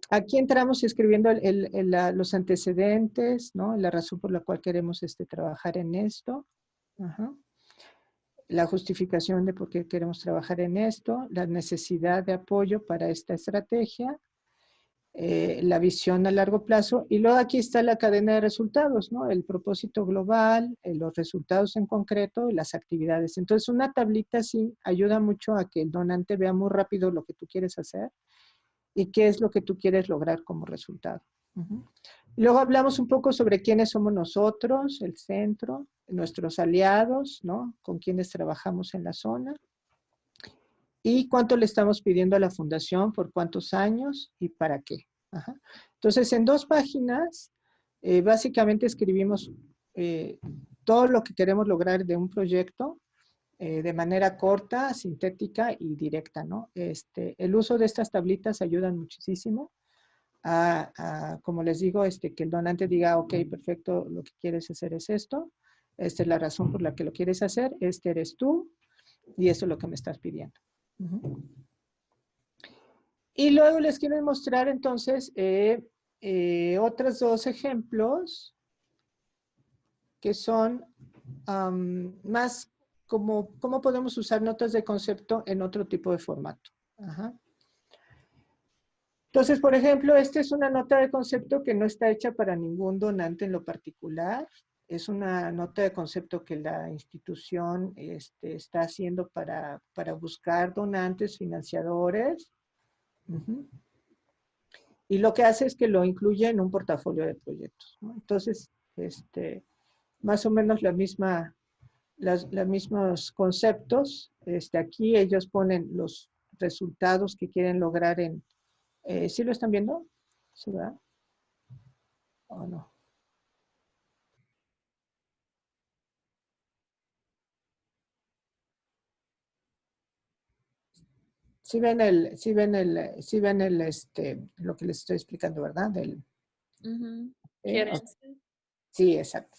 Aquí entramos escribiendo los antecedentes, ¿no? La razón por la cual queremos este, trabajar en esto. La justificación de por qué queremos trabajar en esto, la necesidad de apoyo para esta estrategia, eh, la visión a largo plazo. Y luego aquí está la cadena de resultados, ¿no? El propósito global, eh, los resultados en concreto y las actividades. Entonces, una tablita así ayuda mucho a que el donante vea muy rápido lo que tú quieres hacer y qué es lo que tú quieres lograr como resultado. Luego hablamos un poco sobre quiénes somos nosotros, el centro, nuestros aliados, ¿no? Con quienes trabajamos en la zona y cuánto le estamos pidiendo a la fundación, por cuántos años y para qué. Entonces, en dos páginas, eh, básicamente escribimos eh, todo lo que queremos lograr de un proyecto eh, de manera corta, sintética y directa, ¿no? Este, el uso de estas tablitas ayuda muchísimo a, como les digo, este, que el donante diga, ok, perfecto, lo que quieres hacer es esto, esta es la razón por la que lo quieres hacer, este eres tú, y eso es lo que me estás pidiendo. Y luego les quiero mostrar entonces eh, eh, otros dos ejemplos que son más como cómo podemos usar notas de concepto en otro tipo de formato. Entonces, por ejemplo, esta es una nota de concepto que no está hecha para ningún donante en lo particular es una nota de concepto que la institución este, está haciendo para, buscar donantes, financiadores. Y lo que hace es que lo incluye en un portafolio de proyectos. Entonces, este, más o menos la misma, los mismos conceptos. Este, aquí ellos ponen los resultados que quieren lograr en... Eh, ¿Sí lo están viendo? ¿Sí, verdad? ¿O no? Sí ven el, sí ven el, sí ven el, este, lo que les estoy explicando, ¿verdad? Del, Sí, exacto.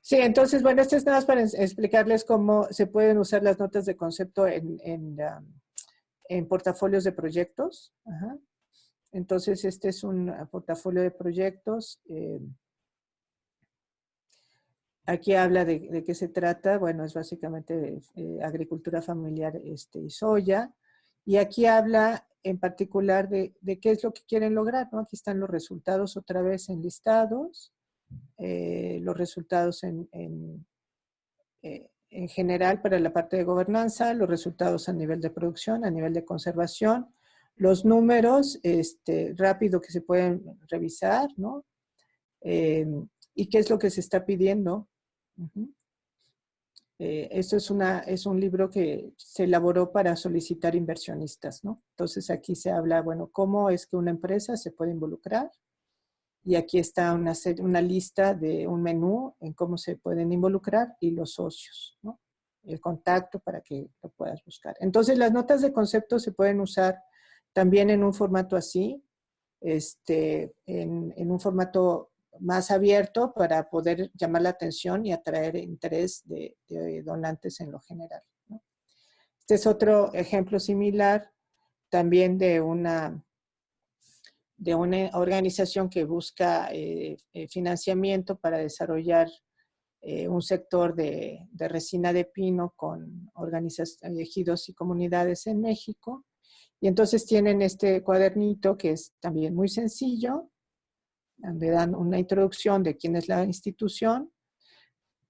Sí, entonces, bueno, esto es nada más para explicarles cómo se pueden usar las notas de concepto en, en, en portafolios de proyectos. Entonces, este es un portafolio de proyectos. Eh, aquí habla de, qué se trata. Bueno, es básicamente eh, agricultura familiar este, y soya. Y aquí habla en particular de, qué es lo que quieren lograr. Aquí están los resultados otra vez enlistados, eh, los resultados en, eh, en, general para la parte de gobernanza, los resultados a nivel de producción, a nivel de conservación, los números este, rápido que se pueden revisar, ¿no? Eh, y qué es lo que se está pidiendo. Eh, esto es, una, es un libro que se elaboró para solicitar inversionistas, ¿no? Entonces aquí se habla, bueno, cómo es que una empresa se puede involucrar. Y aquí está una, una lista de un menú en cómo se pueden involucrar y los socios, ¿no? El contacto para que lo puedas buscar. Entonces las notas de concepto se pueden usar también en un formato así, este, en, un formato más abierto para poder llamar la atención y atraer interés de, donantes en lo general. Este es otro ejemplo similar también de una, de una organización que busca eh, eh, financiamiento para desarrollar eh, un sector de, de, resina de pino con ejidos y comunidades en México. Y entonces tienen este cuadernito que es también muy sencillo, donde dan una introducción de quién es la institución.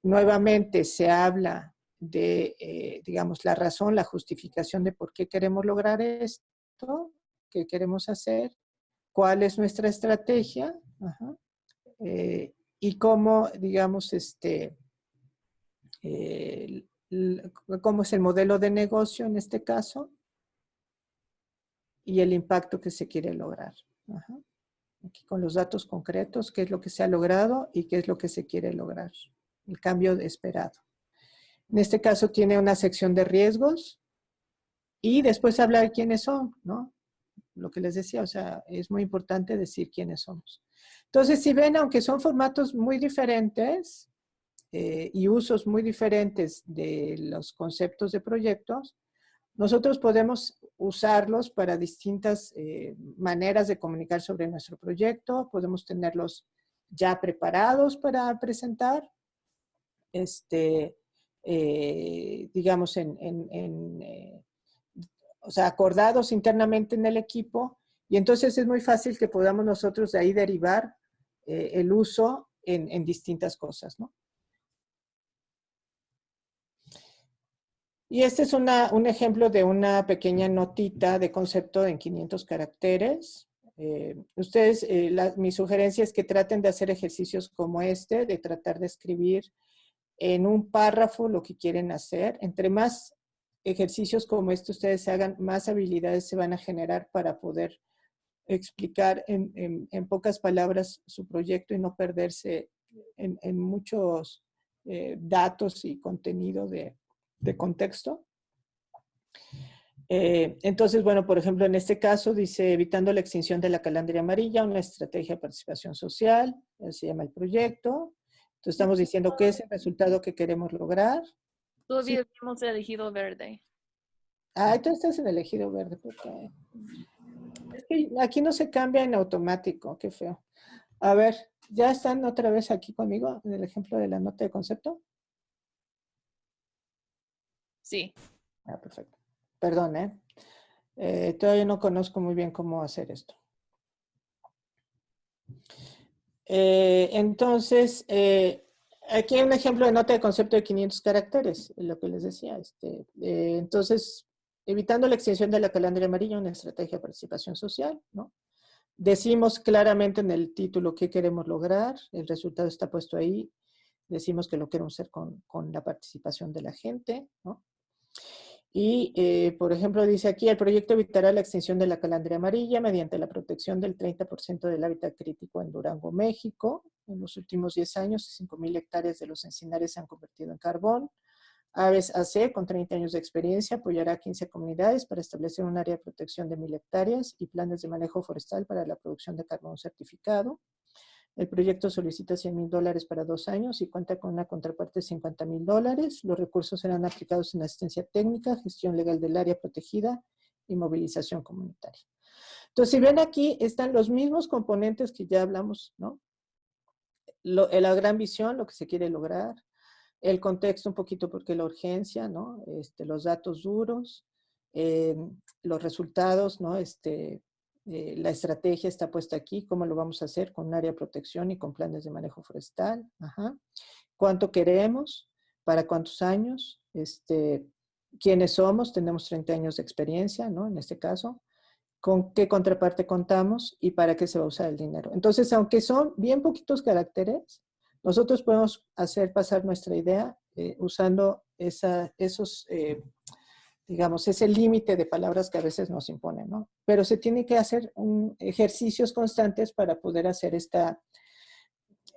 Nuevamente se habla de, eh, digamos, la razón, la justificación de por qué queremos lograr esto, qué queremos hacer, cuál es nuestra estrategia eh, y cómo, digamos, este, eh, cómo es el modelo de negocio en este caso y el impacto que se quiere lograr. Aquí con los datos concretos, qué es lo que se ha logrado y qué es lo que se quiere lograr, el cambio esperado. En este caso tiene una sección de riesgos y después hablar quiénes son, ¿no? Lo que les decía, o sea, es muy importante decir quiénes somos. Entonces, si ven, aunque son formatos muy diferentes eh, y usos muy diferentes de los conceptos de proyectos, nosotros podemos usarlos para distintas eh, maneras de comunicar sobre nuestro proyecto, podemos tenerlos ya preparados para presentar, este, eh, digamos, eh, o sea, acordados internamente en el equipo, y entonces es muy fácil que podamos nosotros de ahí derivar el uso en, en, distintas cosas, ¿no? Y este es una, un ejemplo de una pequeña notita de concepto en 500 caracteres. ustedes, mi sugerencia es que traten de hacer ejercicios como este, de tratar de escribir en un párrafo lo que quieren hacer. Entre más ejercicios como este ustedes hagan, más habilidades se van a generar para poder explicar en, pocas palabras su proyecto y no perderse en, muchos eh, datos y contenido de, contexto. Eh, entonces, bueno, por ejemplo, en este caso dice, evitando la extinción de la calandria amarilla, una estrategia de participación social, se llama el proyecto. Entonces estamos diciendo qué es el resultado que queremos lograr. Todavía sí. hemos elegido verde. Ah, tú estás en elegido verde. Porque... Es que aquí no se cambia en automático, qué feo. A ver, ¿ya están otra vez aquí conmigo en el ejemplo de la nota de concepto? Sí. Ah, perfecto. Perdón, ¿eh? eh todavía no conozco muy bien cómo hacer esto. Eh, entonces, eh, aquí hay un ejemplo de nota de concepto de 500 caracteres, lo que les decía. Este, entonces, evitando la extinción de la calandria amarilla, una estrategia de participación social, ¿no? Decimos claramente en el título qué queremos lograr, el resultado está puesto ahí, decimos que lo queremos hacer con, con la participación de la gente, ¿no? Y, eh, por ejemplo, dice aquí, el proyecto evitará la extinción de la calandria amarilla mediante la protección del 30% del hábitat crítico en Durango, México. En los últimos 10 años, 5.000 hectáreas de los encinares se han convertido en carbón. Aves AC, con 30 años de experiencia, apoyará a 15 comunidades para establecer un área de protección de 1.000 hectáreas y planes de manejo forestal para la producción de carbón certificado. El proyecto solicita 100 mil dólares para dos años y cuenta con una contraparte de 50 mil dólares. Los recursos serán aplicados en asistencia técnica, gestión legal del área protegida y movilización comunitaria. Entonces, si ven aquí, están los mismos componentes que ya hablamos, ¿no? Eh, la gran visión, lo que se quiere lograr, el contexto un poquito porque la urgencia, ¿no? Este, los datos duros, eh, los resultados, ¿no? Este, eh, la estrategia está puesta aquí, cómo lo vamos a hacer con un área de protección y con planes de manejo forestal. Ajá. ¿Cuánto queremos? ¿Para cuántos años? Este, ¿Quiénes somos? Tenemos 30 años de experiencia, ¿no? En este caso. ¿Con qué contraparte contamos? ¿Y para qué se va a usar el dinero? Entonces, aunque son bien poquitos caracteres, nosotros podemos hacer pasar nuestra idea eh, usando esa, esos eh, digamos, ese límite de palabras que a veces nos imponen, ¿no? Pero se tiene que hacer un, ejercicios constantes para poder hacer esta,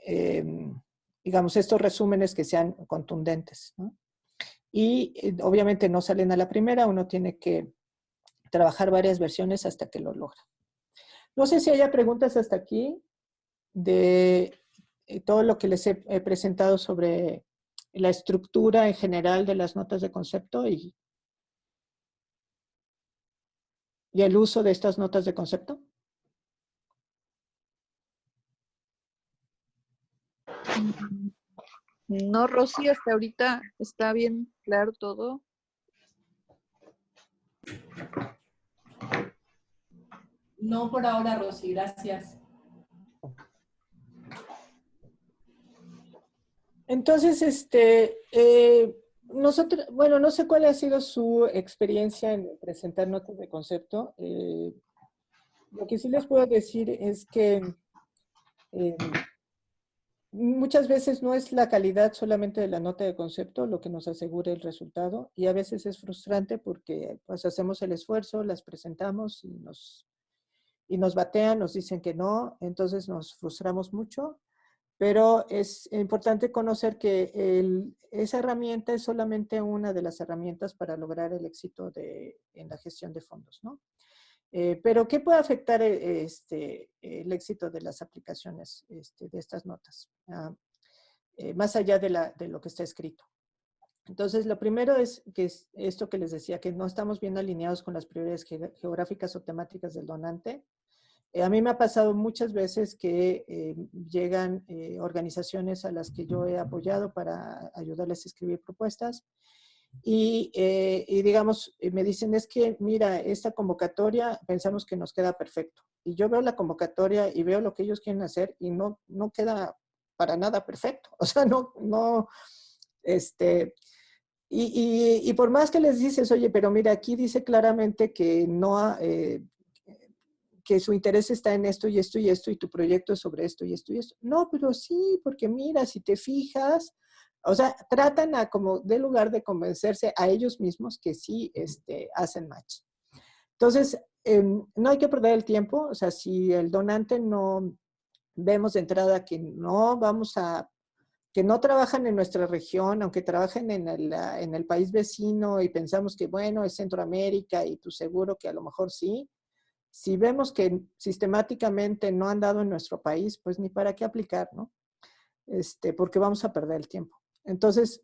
eh, digamos, estos resúmenes que sean contundentes, ¿no? Y eh, obviamente no salen a la primera, uno tiene que trabajar varias versiones hasta que lo logra. No sé si haya preguntas hasta aquí de eh, todo lo que les he presentado sobre la estructura en general de las notas de concepto y y el uso de estas notas de concepto? No, Rosy, hasta ahorita está bien claro todo. No por ahora, Rosy, gracias. Entonces, este, eh, nosotros, bueno, no sé cuál ha sido su experiencia en presentar notas de concepto. Eh, lo que sí les puedo decir es que eh, muchas veces no es la calidad solamente de la nota de concepto lo que nos asegura el resultado y a veces es frustrante porque pues hacemos el esfuerzo, las presentamos y nos, y nos batean, nos dicen que no, entonces nos frustramos mucho pero es importante conocer que esa herramienta es solamente una de las herramientas para lograr el éxito de, en la gestión de fondos, ¿no? Eh, pero, ¿qué puede afectar eh, este, el éxito de las aplicaciones este, de estas notas? Ah, eh, más allá de, la, de, lo que está escrito. Entonces, lo primero es que es esto que les decía, que no estamos bien alineados con las prioridades geográficas o temáticas del donante. Eh, a mí me ha pasado muchas veces que eh, llegan eh, organizaciones a las que yo he apoyado para ayudarles a escribir propuestas y, digamos, me dicen, es que mira, esta convocatoria pensamos que nos queda perfecto. Y yo veo la convocatoria y veo lo que ellos quieren hacer y no, no queda para nada perfecto. O sea, no, no, este, y, y, y, por más que les dices, oye, pero mira, aquí dice claramente que no, eh, que su interés está en esto y esto y esto y tu proyecto es sobre esto y esto y esto. No, pero sí, porque mira, si te fijas, o sea, tratan como de lugar de convencerse a ellos mismos que sí este, hacen match. Entonces, em, no hay que perder el tiempo, o sea, si el donante no vemos de entrada que no vamos a, que no trabajan en nuestra región, aunque trabajen en el, en el país vecino y pensamos que, bueno, es Centroamérica y tú seguro que a lo mejor sí, si vemos que sistemáticamente no han dado en nuestro país, pues ni para qué aplicar, ¿no? Este, porque vamos a perder el tiempo. Entonces,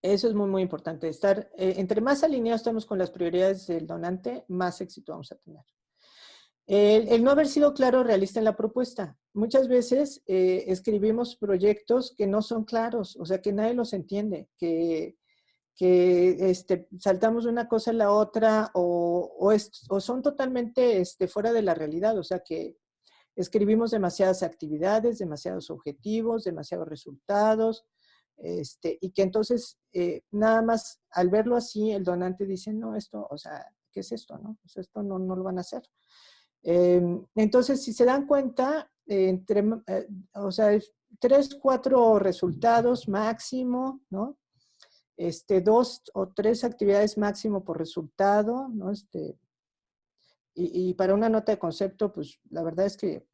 eso es muy, muy importante. Estar, eh, entre más alineados estamos con las prioridades del donante, más éxito vamos a tener. El, no haber sido claro realista en la propuesta. Muchas veces eh, escribimos proyectos que no son claros, o sea, que nadie los entiende, que este, saltamos de una cosa a la otra o, o, son totalmente este, fuera de la realidad, o sea que escribimos demasiadas actividades, demasiados objetivos, demasiados resultados, este, y que entonces eh, nada más al verlo así el donante dice, no, esto, o sea, ¿qué es esto? No? Esto no, no, lo van a hacer. Em, entonces, si se dan cuenta, entre, eh, o sea, tres, cuatro resultados máximo, ¿no? Este, dos o tres actividades máximo por resultado, ¿no? Este, y, para una nota de concepto, pues la verdad es que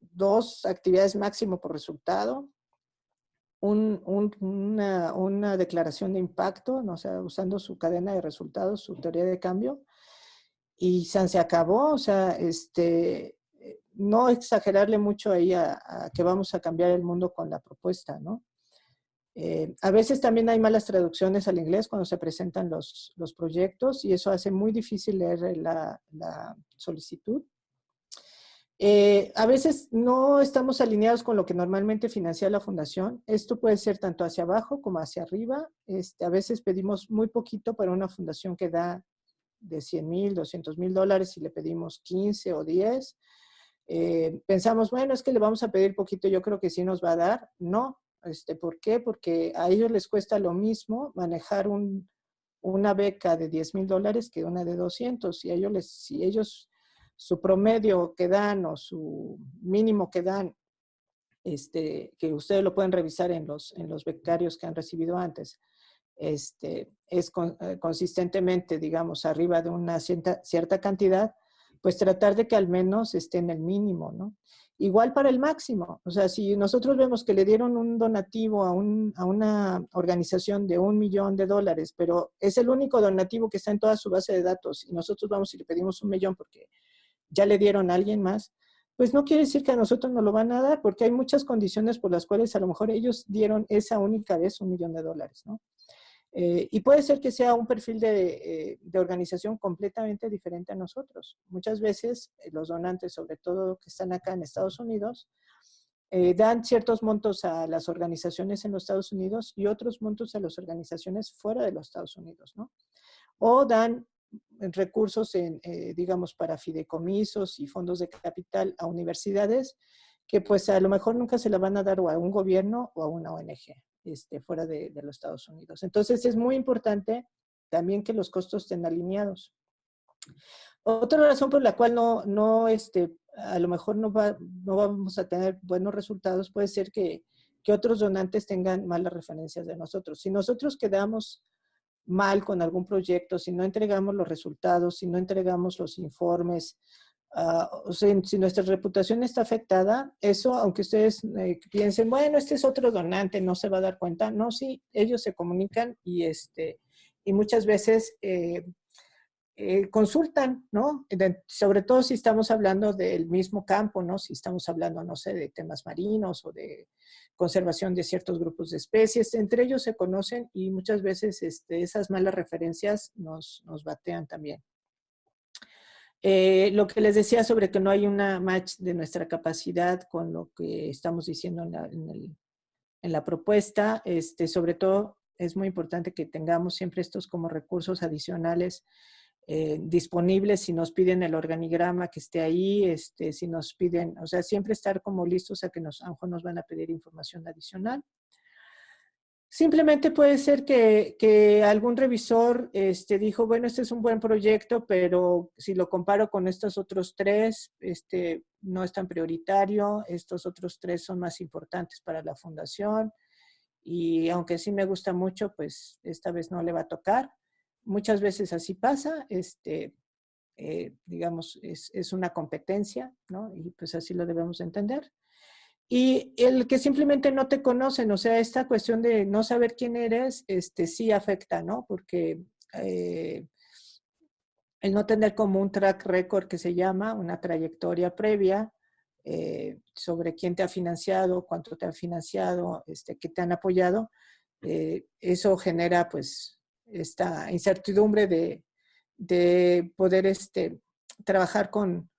dos actividades máximo por resultado, un, una, declaración de impacto, usando su cadena de resultados, su teoría de cambio, y se acabó, o sea, este, no exagerarle mucho ahí a, a que vamos a cambiar el mundo con la propuesta, ¿no? Eh, a veces también hay malas traducciones al inglés cuando se presentan los, proyectos y eso hace muy difícil leer la, la solicitud. Eh, a veces no estamos alineados con lo que normalmente financia la fundación. Esto puede ser tanto hacia abajo como hacia arriba. Este, a veces pedimos muy poquito para una fundación que da de 100 mil, 200 mil dólares y le pedimos 15 o 10. Eh, pensamos, bueno, es que le vamos a pedir poquito, yo creo que sí nos va a dar. No, este, ¿Por qué? Porque a ellos les cuesta lo mismo manejar un, una beca de 10 mil dólares que una de 200. Y ellos, les, si ellos, su promedio que dan o su mínimo que dan, este, que ustedes lo pueden revisar en los, en los becarios que han recibido antes, este, es eh, consistentemente, digamos, arriba de una cierta, cierta cantidad, pues tratar de que al menos esté en el mínimo, ¿no? Igual para el máximo. O sea, si nosotros vemos que le dieron un donativo a, una organización de un millón de dólares, pero es el único donativo que está en toda su base de datos y nosotros vamos y le pedimos un millón porque ya le dieron a alguien más, pues no quiere decir que a nosotros no lo van a dar porque hay muchas condiciones por las cuales a lo mejor ellos dieron esa única vez un millón de dólares, ¿no? Eh, y puede ser que sea un perfil eh, de, organización completamente diferente a nosotros. Muchas veces eh, los donantes, sobre todo que están acá en Estados Unidos, eh, dan ciertos montos a las organizaciones en los Estados Unidos y otros montos a las organizaciones fuera de los Estados Unidos, ¿no? O dan recursos, eh, digamos, para fideicomisos y fondos de capital a universidades que pues a lo mejor nunca se la van a dar a un gobierno o a una ONG este, fuera de, de los Estados Unidos. Entonces es muy importante también que los costos estén alineados. Otra razón por la cual no, no este, a lo mejor no, va, no vamos a tener buenos resultados puede ser que, que otros donantes tengan malas referencias de nosotros. Si nosotros quedamos mal con algún proyecto, si no entregamos los resultados, si no entregamos los informes, uh, o sea, si nuestra reputación está afectada, eso, aunque ustedes eh, piensen, bueno, este es otro donante, no se va a dar cuenta, no, sí, ellos se comunican y, este, y muchas veces eh, eh, consultan, ¿no? Sobre todo si estamos hablando del mismo campo, ¿no? Si estamos hablando, no sé, de temas marinos o de conservación de ciertos grupos de especies, entre ellos se conocen y muchas veces este, esas malas referencias nos, nos batean también. Eh, lo que les decía sobre que no hay una match de nuestra capacidad con lo que estamos diciendo en la, propuesta, este, sobre todo es muy importante que tengamos siempre estos como recursos adicionales eh, disponibles si nos piden el organigrama que esté ahí, este, si nos piden, o sea, siempre estar como listos a que nos, a nos van a pedir información adicional. Simplemente puede ser que, que algún revisor este, dijo, bueno, este es un buen proyecto, pero si lo comparo con estos otros tres, este, no es tan prioritario, estos otros tres son más importantes para la fundación, y aunque sí me gusta mucho, pues esta vez no le va a tocar. Muchas veces así pasa, este, eh, digamos, es, es, una competencia, ¿no? Y pues así lo debemos entender. Y el que simplemente no te conocen, o sea, esta cuestión de no saber quién eres, este, sí afecta, ¿no? Porque eh, el no tener como un track record que se llama, una trayectoria previa, eh, sobre quién te ha financiado, cuánto te ha financiado, este, qué te han apoyado, eh, eso genera pues esta incertidumbre de, de poder este, trabajar con,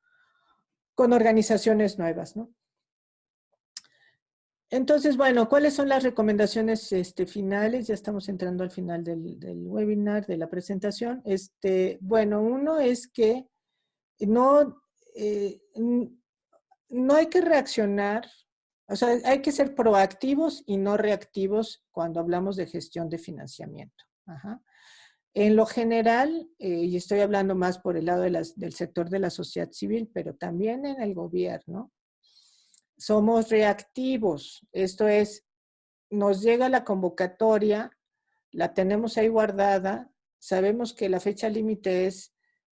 con organizaciones nuevas, ¿no? Entonces, bueno, ¿cuáles son las recomendaciones este, finales? Ya estamos entrando al final del, webinar, de la presentación. Este, bueno, uno es que no, eh, no hay que reaccionar, o sea, hay que ser proactivos y no reactivos cuando hablamos de gestión de financiamiento. Ajá. En lo general, eh, y estoy hablando más por el lado del sector de la sociedad civil, pero también en el gobierno, somos reactivos. Esto es, nos llega la convocatoria, la tenemos ahí guardada, sabemos que la fecha límite es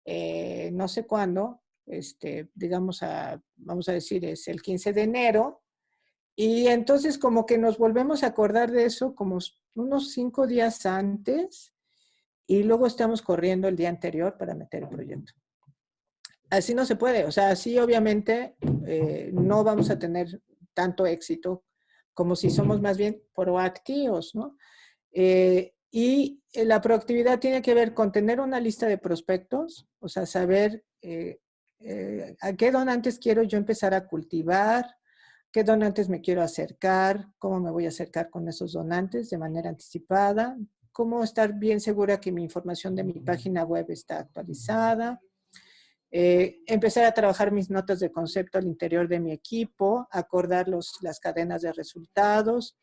eh, no sé cuándo, este, digamos, a, vamos a decir, es el 15 de enero, y entonces como que nos volvemos a acordar de eso como unos cinco días antes, y luego estamos corriendo el día anterior para meter el proyecto. Así no se puede, o sea, así obviamente eh, no vamos a tener tanto éxito como si somos más bien proactivos, ¿no? Eh, y la proactividad tiene que ver con tener una lista de prospectos, o sea, saber eh, eh, a qué donantes quiero yo empezar a cultivar, qué donantes me quiero acercar, cómo me voy a acercar con esos donantes de manera anticipada, cómo estar bien segura que mi información de mi página web está actualizada, eh, empezar a trabajar mis notas de concepto al interior de mi equipo, acordar los, las cadenas de resultados,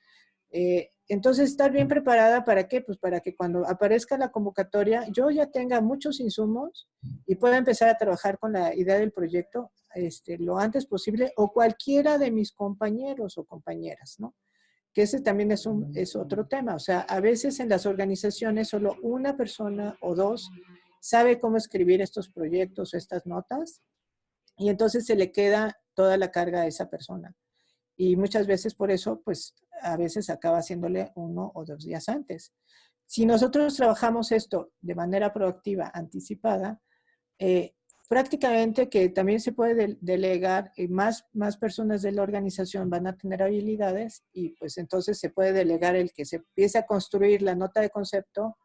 eh, entonces, estar bien preparada para qué? Pues para que cuando aparezca la convocatoria, yo ya tenga muchos insumos y pueda empezar a trabajar con la idea del proyecto este, lo antes posible o cualquiera de mis compañeros o compañeras, ¿no? Que ese también es, un, es otro tema. O sea, a veces en las organizaciones solo una persona o dos sabe cómo escribir estos proyectos, estas notas, y entonces se le queda toda la carga a esa persona. Y muchas veces por eso, pues a veces acaba haciéndole uno o dos días antes. Si nosotros trabajamos esto de manera proactiva, anticipada, eh, prácticamente que también se puede delegar y más, más personas de la organización van a tener habilidades y pues entonces se puede delegar el que se empiece a construir la nota de concepto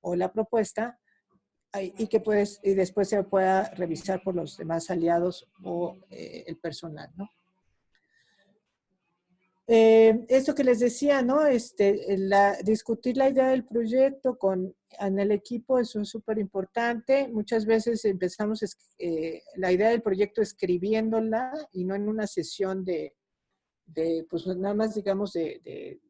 o la propuesta y que pues, y después se pueda revisar por los demás aliados o eh, el personal, ¿no? Eh, esto que les decía, ¿no? Este, discutir la idea del proyecto con, en el equipo es súper importante. Muchas veces empezamos eh, la idea del proyecto escribiéndola y no en una sesión de, de pues nada más digamos de,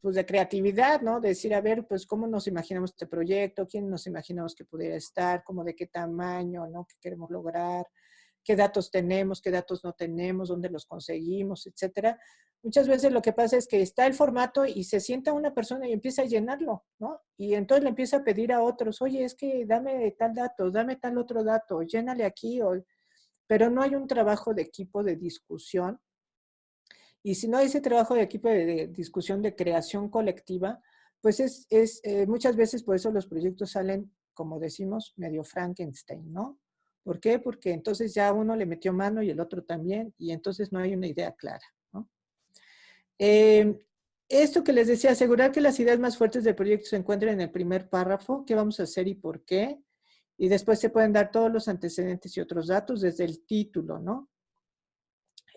pues de creatividad, ¿no? De decir, a ver, pues cómo nos imaginamos este proyecto, quién nos imaginamos que pudiera estar, cómo de qué tamaño, ¿no? ¿Qué queremos lograr? qué datos tenemos, qué datos no tenemos, dónde los conseguimos, etcétera. Muchas veces lo que pasa es que está el formato y se sienta una persona y empieza a llenarlo, ¿no? Y entonces le empieza a pedir a otros, oye, es que dame tal dato, dame tal otro dato, llénale aquí, o... pero no hay un trabajo de equipo de discusión. Y si no hay ese trabajo de equipo de, discusión, de creación colectiva, pues es, es eh, muchas veces por eso los proyectos salen, como decimos, medio Frankenstein, ¿no? ¿Por qué? Porque entonces ya uno le metió mano y el otro también, y entonces no hay una idea clara. Em, esto que les decía, asegurar que las ideas más fuertes del proyecto se encuentren en el primer párrafo, qué vamos a hacer y por qué, y después se pueden dar todos los antecedentes y otros datos desde el título, ¿no?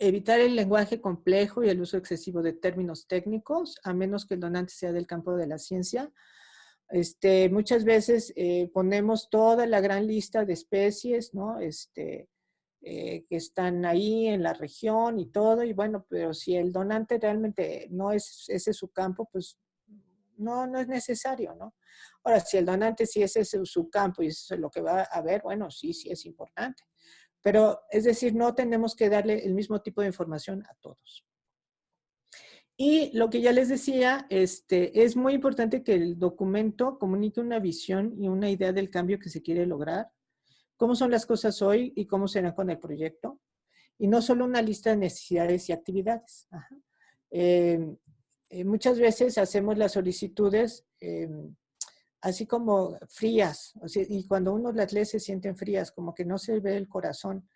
Evitar el lenguaje complejo y el uso excesivo de términos técnicos, a menos que el donante sea del campo de la ciencia, este, muchas veces eh, ponemos toda la gran lista de especies, ¿no? Este, eh, que están ahí en la región y todo, y bueno, pero si el donante realmente no es ese su campo, pues no, no es necesario, ¿no? Ahora, si el donante sí es ese su campo y eso es lo que va a ver, bueno, sí, sí es importante. Pero, es decir, no tenemos que darle el mismo tipo de información a todos. Y lo que ya les decía, este, es muy importante que el documento comunique una visión y una idea del cambio que se quiere lograr, cómo son las cosas hoy y cómo serán con el proyecto, y no solo una lista de necesidades y actividades. Em, eh, muchas veces hacemos las solicitudes em, así como frías, y cuando uno las lee se sienten frías, como que no se ve el corazón.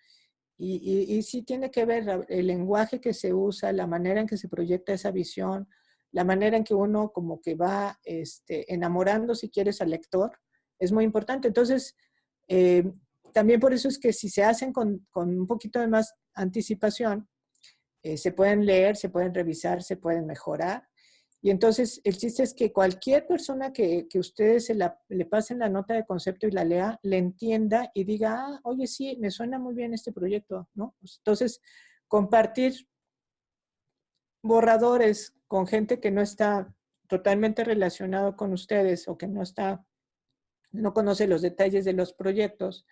Y, sí tiene que ver el lenguaje que se usa, la manera en que se proyecta esa visión, la manera en que uno como que va este, enamorando, si quieres, al lector, es muy importante. Entonces, eh, también por eso es que si se hacen con, un poquito de más anticipación, eh, se pueden leer, se pueden revisar, se pueden mejorar y entonces el chiste es que cualquier persona que, ustedes se le pasen la nota de concepto y la lea, le entienda y diga, ah, oye, sí, me suena muy bien este proyecto, ¿no? Pues, entonces, compartir borradores con gente que no está totalmente relacionado con ustedes o que no está, no conoce los detalles de los proyectos,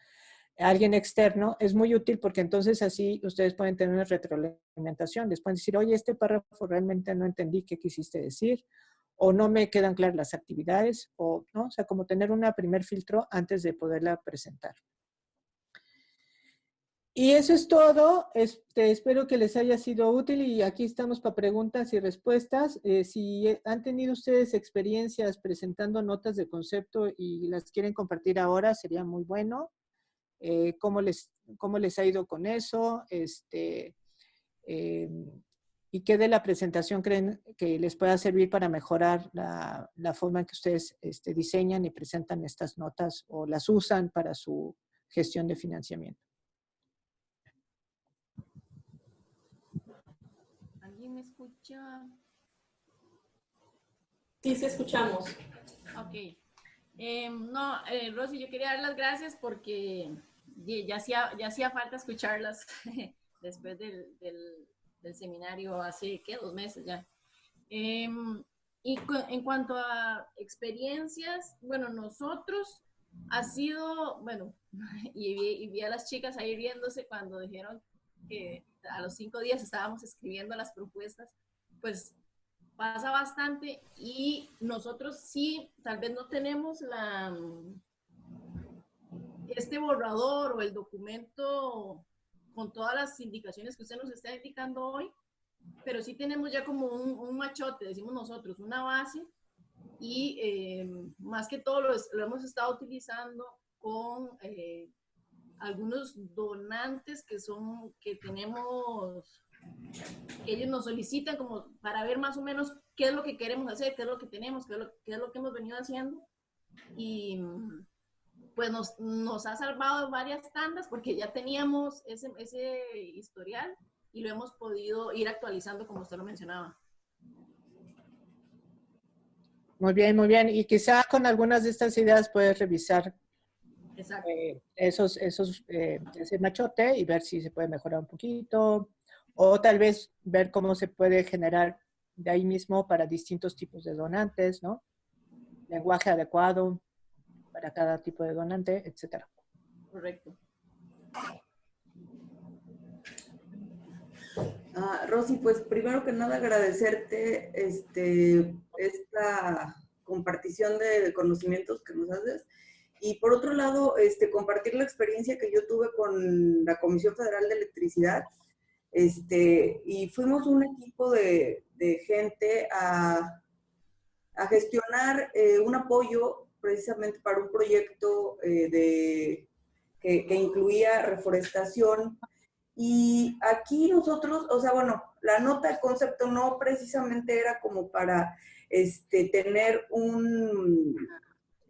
alguien externo, es muy útil porque entonces así ustedes pueden tener una retroalimentación. Les pueden decir, oye, este párrafo realmente no entendí qué quisiste decir, o no me quedan claras las actividades, o, ¿no? O sea, como tener un primer filtro antes de poderla presentar. Y eso es todo. Este, espero que les haya sido útil y aquí estamos para preguntas y respuestas. Eh, si han tenido ustedes experiencias presentando notas de concepto y las quieren compartir ahora, sería muy bueno. Eh, cómo, les, cómo les ha ido con eso, este, eh, y qué de la presentación creen que les pueda servir para mejorar la, forma en que ustedes este, diseñan y presentan estas notas o las usan para su gestión de financiamiento. ¿Alguien me escucha? Sí, sí escuchamos. Ok. Em, no, eh, Rosy, yo quería dar las gracias porque ya hacía, ya hacía falta escucharlas después del, del, seminario hace, ¿qué? Dos meses ya. Em, y en cuanto a experiencias, bueno, nosotros ha sido, bueno, y vi, y vi, a las chicas ahí riéndose cuando dijeron que a los cinco días estábamos escribiendo las propuestas, pues pasa bastante y nosotros sí, tal vez no tenemos la, este borrador o el documento con todas las indicaciones que usted nos está indicando hoy, pero sí tenemos ya como un, machote, decimos nosotros, una base y eh, más que todo lo, hemos estado utilizando con eh, algunos donantes que son, que tenemos, que ellos nos solicitan como para ver más o menos qué es lo que queremos hacer, qué es lo que tenemos, qué es lo, qué es lo que hemos venido haciendo. Y, pues nos, ha salvado varias tandas porque ya teníamos ese, ese historial y lo hemos podido ir actualizando como usted lo mencionaba. Muy bien, muy bien. Y quizá con algunas de estas ideas puedes revisar eh, esos, esos, eh, ese machote y ver si se puede mejorar un poquito. O tal vez ver cómo se puede generar de ahí mismo para distintos tipos de donantes, ¿no? Lenguaje adecuado para cada tipo de donante, etcétera. Correcto. Ah, Rosy, pues primero que nada agradecerte este, esta compartición de conocimientos que nos haces. Y por otro lado, este, compartir la experiencia que yo tuve con la Comisión Federal de Electricidad. Este, y fuimos un equipo de, gente a, a gestionar eh, un apoyo precisamente para un proyecto eh, de, que, que incluía reforestación. Y aquí nosotros, o sea, bueno, la nota de concepto no precisamente era como para este, tener un...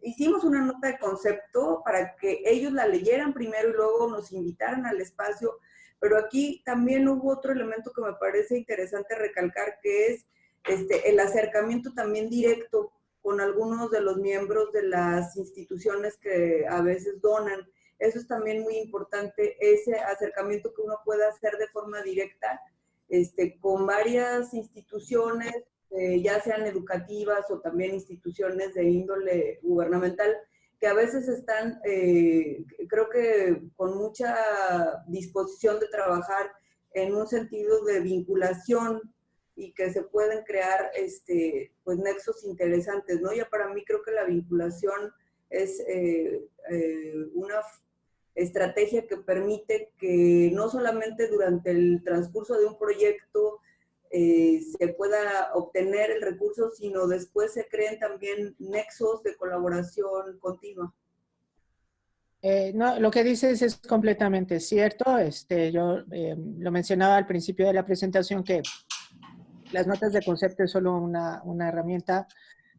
Hicimos una nota de concepto para que ellos la leyeran primero y luego nos invitaran al espacio, pero aquí también hubo otro elemento que me parece interesante recalcar, que es este, el acercamiento también directo con algunos de los miembros de las instituciones que a veces donan. Eso es también muy importante, ese acercamiento que uno puede hacer de forma directa este, con varias instituciones, eh, ya sean educativas o también instituciones de índole gubernamental, que a veces están, eh, creo que con mucha disposición de trabajar en un sentido de vinculación y que se pueden crear este, pues, nexos interesantes, ¿no? Ya para mí creo que la vinculación es eh, eh, una estrategia que permite que no solamente durante el transcurso de un proyecto eh, se pueda obtener el recurso, sino después se creen también nexos de colaboración continua. No, lo que dices es completamente cierto. Este, yo lo mencionaba al principio de la presentación que las notas de concepto es solo una, una, herramienta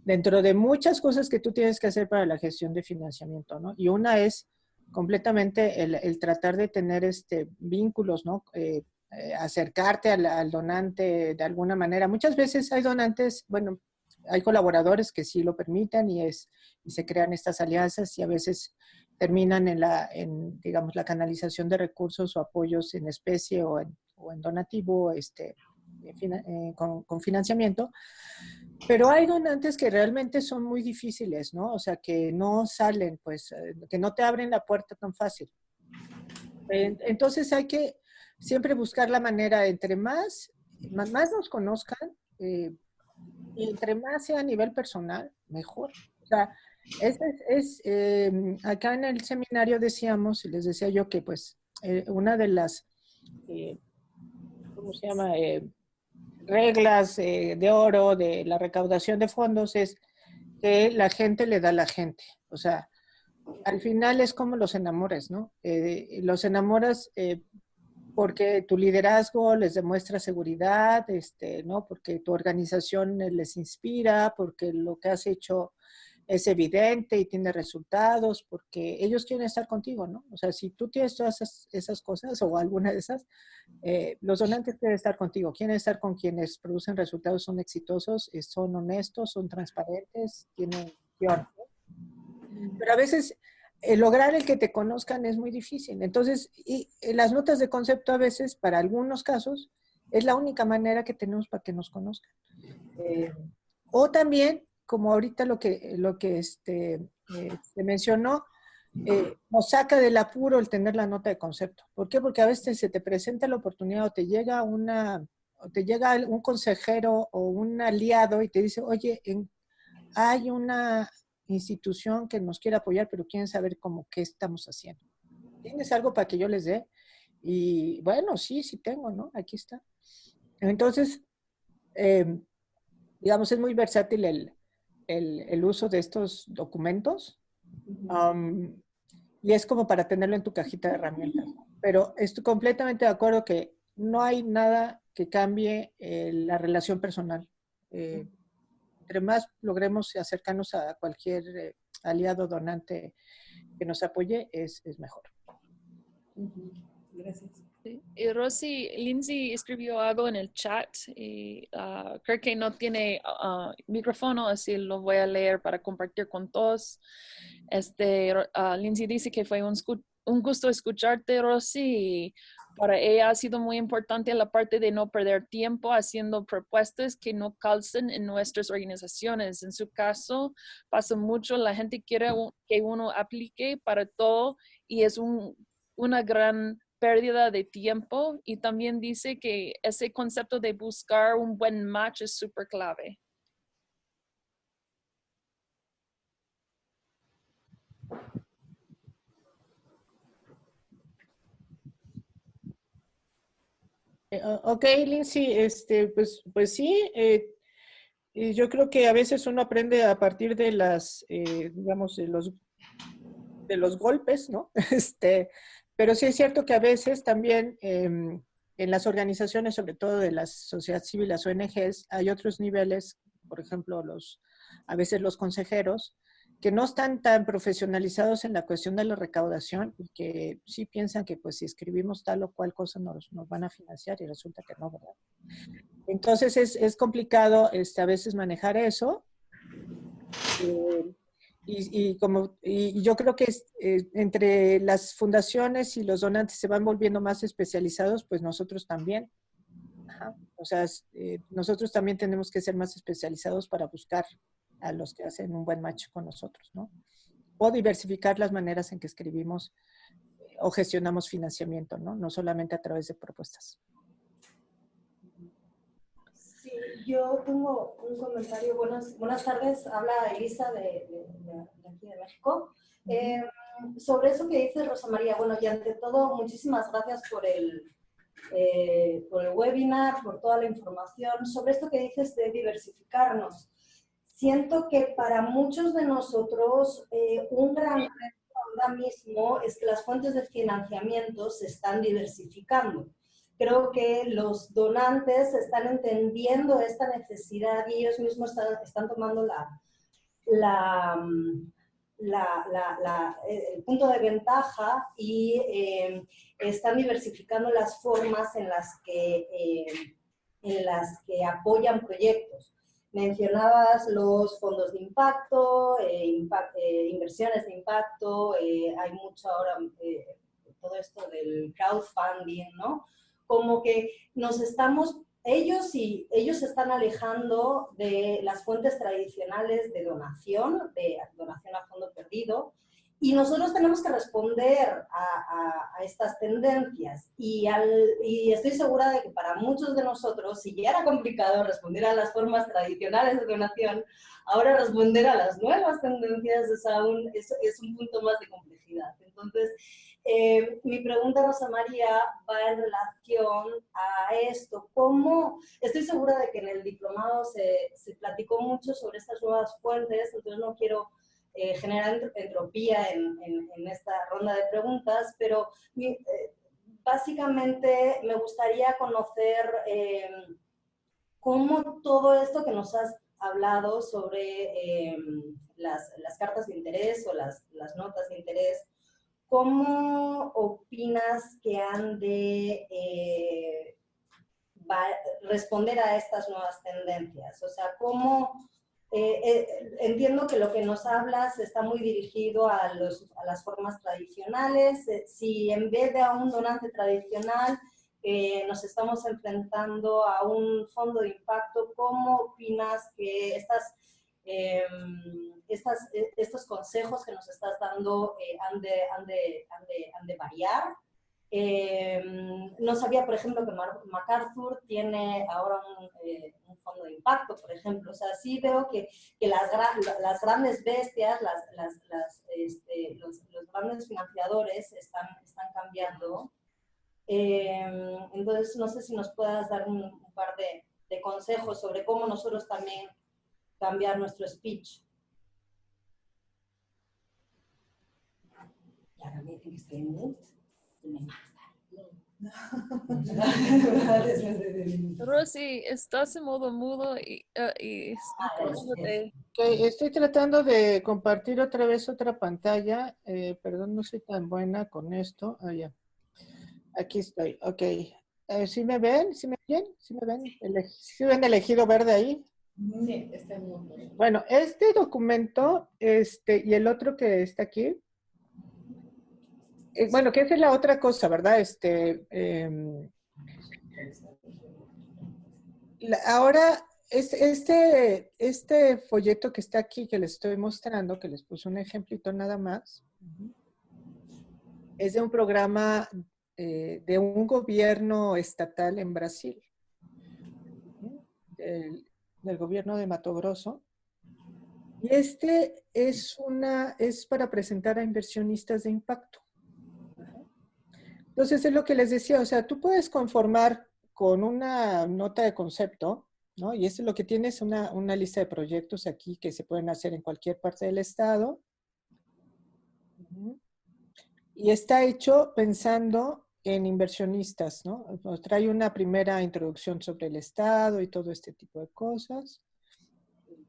dentro de muchas cosas que tú tienes que hacer para la gestión de financiamiento, ¿no? Y una es completamente el, el tratar de tener este, vínculos, ¿no? Eh, eh, acercarte al, donante de alguna manera. Muchas veces hay donantes, bueno, hay colaboradores que sí lo permiten y, es, y se crean estas alianzas y a veces terminan en la, en, digamos, la canalización de recursos o apoyos en especie o en, o en donativo este, eh, con, financiamiento. Pero hay donantes que realmente son muy difíciles, ¿no? O sea, que no salen, pues, eh, que no te abren la puerta tan fácil. Entonces hay que siempre buscar la manera, entre más, más, nos conozcan, eh, y entre más sea a nivel personal, mejor. O sea, es, es, eh, acá en el seminario decíamos, y les decía yo que pues una de las, ¿cómo se llama? Reglas de oro de la recaudación de fondos es que la gente le da a la gente. O sea, al final es como los enamores, ¿no? los enamoras porque tu liderazgo les demuestra seguridad, este, ¿no? Porque tu organización les inspira, porque lo que has hecho es evidente y tiene resultados, porque ellos quieren estar contigo, ¿no? O sea, si tú tienes todas esas, esas cosas o alguna de esas, eh, los donantes quieren estar contigo, quieren estar con quienes producen resultados, son exitosos, eh, son honestos, son transparentes, tienen... Pero a veces eh, lograr el que te conozcan es muy difícil. Entonces, y, eh, las notas de concepto a veces, para algunos casos, es la única manera que tenemos para que nos conozcan. Eh, o también, como ahorita lo que, lo que este, eh, se mencionó, eh, nos saca del apuro el tener la nota de concepto. ¿Por qué? Porque a veces se te presenta la oportunidad o te llega una, o te llega un consejero o un aliado y te dice, oye, hay una institución que nos quiere apoyar, pero quieren saber cómo qué estamos haciendo. ¿Tienes algo para que yo les dé? Y bueno, sí, sí tengo, ¿no? Aquí está. Entonces, eh, digamos, es muy versátil el, el, el, uso de estos documentos. Um, y es como para tenerlo en tu cajita de herramientas. Pero estoy completamente de acuerdo que no hay nada que cambie eh, la relación personal. Eh, entre más logremos acercarnos a cualquier eh, aliado donante que nos apoye, es, es mejor. Gracias. Y Rosy, Lindsay escribió algo en el chat y ah, creo que no tiene ah, micrófono, así lo voy a leer para compartir con todos. Este, ah, Lindsay dice que fue un, gusto escucharte, Rosy. Para ella ha sido muy importante la parte de no perder tiempo haciendo propuestas que no calcen en nuestras organizaciones. En su caso, pasa mucho, la gente quiere que uno aplique para todo y es un, una gran pérdida de tiempo y también dice que ese concepto de buscar un buen match es súper clave. Eh, Ok, Lindsay, este, pues, pues sí, eh, yo creo que a veces uno aprende a partir de las, eh, digamos, los, de los golpes, ¿no? Este, pero sí es cierto que a veces también em, en las organizaciones, sobre todo de la sociedad civil, las ONGs, hay otros niveles, por ejemplo, los, a veces los consejeros, que no están tan profesionalizados en la cuestión de la recaudación y que sí piensan que pues si escribimos tal o cual cosa nos, nos van a financiar y resulta que no, ¿verdad? Entonces es, es complicado este, a veces manejar eso. Eh, y, y como, y yo creo que es, eh, entre las fundaciones y los donantes se van volviendo más especializados, pues nosotros también. Ajá. O sea, eh, nosotros también tenemos que ser más especializados para buscar a los que hacen un buen match con nosotros, ¿no? O diversificar las maneras en que escribimos eh, o gestionamos financiamiento, ¿no? No solamente a través de propuestas. Sí, yo tengo un comentario. Buenas, buenas tardes. Habla Elisa de, de- de- de aquí de México. Eh, sobre eso que dice Rosa María, bueno, y ante todo, muchísimas gracias por el, eh, por el webinar, por toda la información. Sobre esto que dices de diversificarnos. Siento que para muchos de nosotros eh, un gran reto ahora mismo es que las fuentes de financiamiento se están diversificando creo que los donantes están entendiendo esta necesidad y ellos mismos están, tomando la, mm, eh, el punto de ventaja y eh, están diversificando las formas en las que, eh, en las que apoyan proyectos. Mencionabas los fondos de impacto, impact- inversiones de impacto, hay mucho ahora todo esto del crowdfunding, ¿no? Como que nos estamos, ellos y ellos se están alejando de las fuentes tradicionales de donación, de donación a fondo perdido, y nosotros tenemos que responder a, a- a estas tendencias. Y, al- y estoy segura de que para muchos de nosotros, si ya era complicado responder a las formas tradicionales de donación, ahora responder a las nuevas tendencias es, aún, es, es un punto más de complejidad. Entonces, eh, mi pregunta, Rosa María, va en relación a esto. ¿Cómo? Estoy segura de que en el diplomado se, platicó mucho sobre estas nuevas fuentes, entonces no quiero eh, generar entro- entropía en, esta ronda de preguntas, pero eh, básicamente me gustaría conocer eh, cómo todo esto que nos has hablado sobre eh, las, cartas de interés o las notas de interés, ¿cómo opinas que han de eh, responder a estas nuevas tendencias? O sea, ¿cómo... eh, eh, entiendo que lo que nos hablas está muy dirigido a, los- a las formas tradicionales. Si en vez de a un donante tradicional nos estamos enfrentando a un fondo de impacto, ¿cómo opinas que estas, eh, estas, eh, estos consejos que nos estás dando eh, han, de, han, de, han, de, han de variar? Eh, no sabía, por ejemplo, que MacArthur tiene ahora un, eh, un fondo de impacto, por ejemplo. O sea, sí veo que, que las, las grandes bestias, las, las, las, este, los, los grandes financiadores están, están cambiando. Eh, entonces, no sé si nos puedas dar un, un par de, de consejos sobre cómo nosotros también cambiar nuestro speech. Y ahora me dicen que estoy en mute. y me matan. Rosy, estás en modo mudo y. Ok, estoy tratando de compartir otra vez otra pantalla. Eh, perdón, no soy tan buena con esto. Ah, ya. Aquí estoy, ok. Eh, ¿Sí me ven? ¿Sí me ven? ¿Sí me ven? ¿Sí ven elegido verde ahí? Sí, está mundo. Bueno, este documento este, y el otro que está aquí, eh, bueno, que esa es la otra cosa, ¿verdad? Este, em, la- ahora, es- este, este folleto que está aquí, que les estoy mostrando, que les puse un ejemplito nada más, es de un programa eh, de un gobierno estatal en Brasil, del gobierno de Mato Grosso. Y este es, una, es para presentar a inversionistas de impacto. Entonces, es lo que les decía, o sea, tú puedes conformar con una nota de concepto, ¿no? Y esto es lo que tienes, una, una lista de proyectos aquí que se pueden hacer en cualquier parte del estado. Y está hecho pensando en inversionistas, ¿no? Nos Trae una primera introducción sobre el estado y todo este tipo de cosas,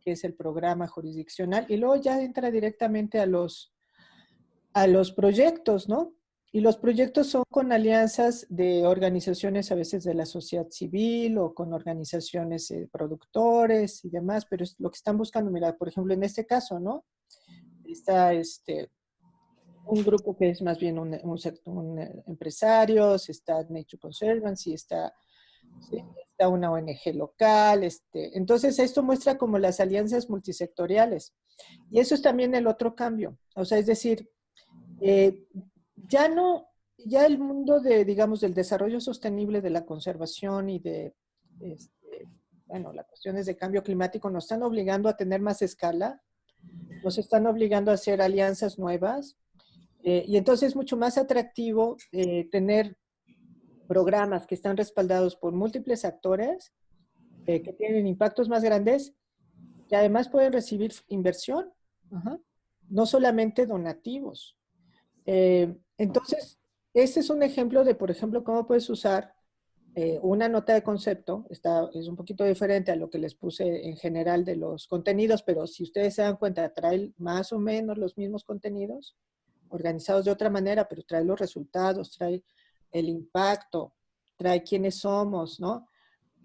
que es el programa jurisdiccional, y luego ya entra directamente a los, a los proyectos, ¿no? Y los proyectos son con alianzas de organizaciones a veces de la sociedad civil o con organizaciones de productores y demás, pero es lo que están buscando, mira, por ejemplo, en este caso, ¿no? Está este, un grupo que es más bien un, un, un, eh, empresarios, está Nature Conservancy, está, está una ONG local. Este, entonces, esto muestra como las alianzas multisectoriales. Y eso es también el otro cambio. O sea, es decir, eh, ya no, ya el mundo de, digamos, del desarrollo sostenible, de la conservación y de, este, bueno, las cuestiones de cambio climático nos están obligando a tener más escala, nos están obligando a hacer alianzas nuevas, eh, y entonces es mucho más atractivo eh, tener programas que están respaldados por múltiples actores, eh, que tienen impactos más grandes, que además pueden recibir inversión, ajá, no solamente donativos. Entonces, este es un ejemplo de, por ejemplo, cómo puedes usar una nota de concepto, está, es un poquito diferente a lo que les puse en general de los contenidos, pero si ustedes se dan cuenta, trae más o menos los mismos contenidos, organizados de otra manera, pero trae los resultados, trae el impacto, trae quiénes somos, ¿no?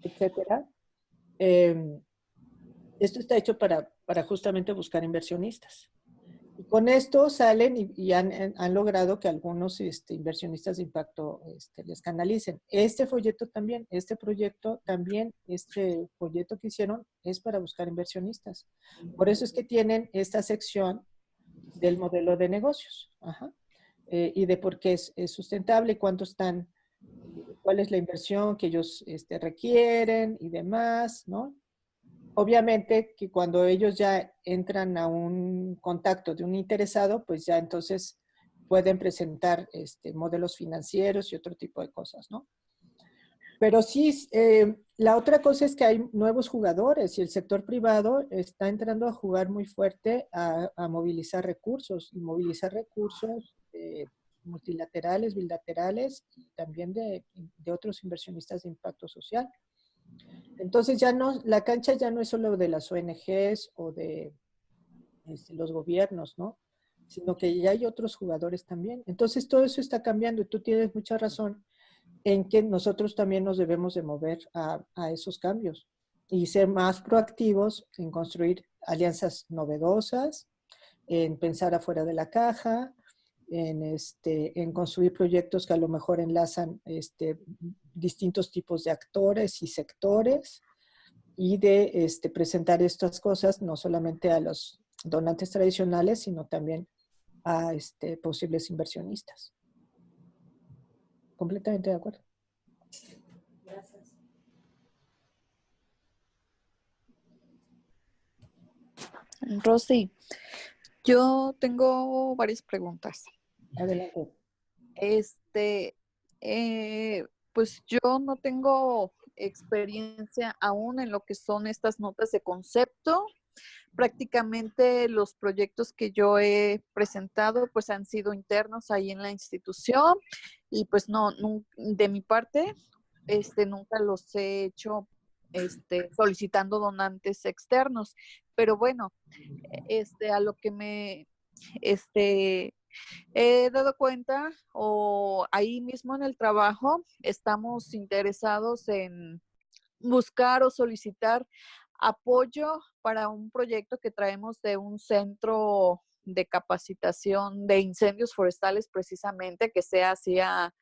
Etcétera. Eh, esto está hecho para, para justamente buscar inversionistas. Y con esto salen y, y han, han- logrado que algunos este, inversionistas de impacto este, les canalicen. Este folleto también, este proyecto también, este folleto que hicieron es para buscar inversionistas. Por eso es que tienen esta sección del modelo de negocios. Eh, y de por qué es, es sustentable, cuánto están, cuál es la inversión que ellos este, requieren y demás, ¿no? Obviamente que cuando ellos ya entran a un contacto de un interesado, pues ya entonces pueden presentar este, modelos financieros y otro tipo de cosas, ¿no? Pero sí, eh, la otra cosa es que hay nuevos jugadores y el sector privado está entrando a jugar muy fuerte a, movilizar recursos y movilizar recursos eh, multilaterales, bilaterales y también de, de otros inversionistas de impacto social. Entonces ya no, la cancha ya no es solo de las ONGs o de este, los gobiernos, ¿no? Sino que ya hay otros jugadores también. Entonces todo eso está cambiando y tú tienes mucha razón en que nosotros también nos debemos de mover a, esos cambios y ser más proactivos en construir alianzas novedosas, en pensar afuera de la caja, en, este, en construir proyectos que a lo mejor enlazan este, distintos tipos de actores y sectores y de este, presentar estas cosas no solamente a los donantes tradicionales, sino también a este, posibles inversionistas. Completamente de acuerdo. Gracias. Rosy, yo tengo varias preguntas. Adelante. Este, eh, pues yo no tengo experiencia aún en lo que son estas notas de concepto. Prácticamente los proyectos que yo he presentado pues han sido internos ahí en la institución y pues no, de mi parte, este, nunca los he hecho este, solicitando donantes externos. Pero bueno, este, a lo que me, este, he dado cuenta o ahí mismo en el trabajo estamos interesados en buscar o solicitar apoyo para un proyecto que traemos de un centro de capacitación de incendios forestales precisamente que sea hacia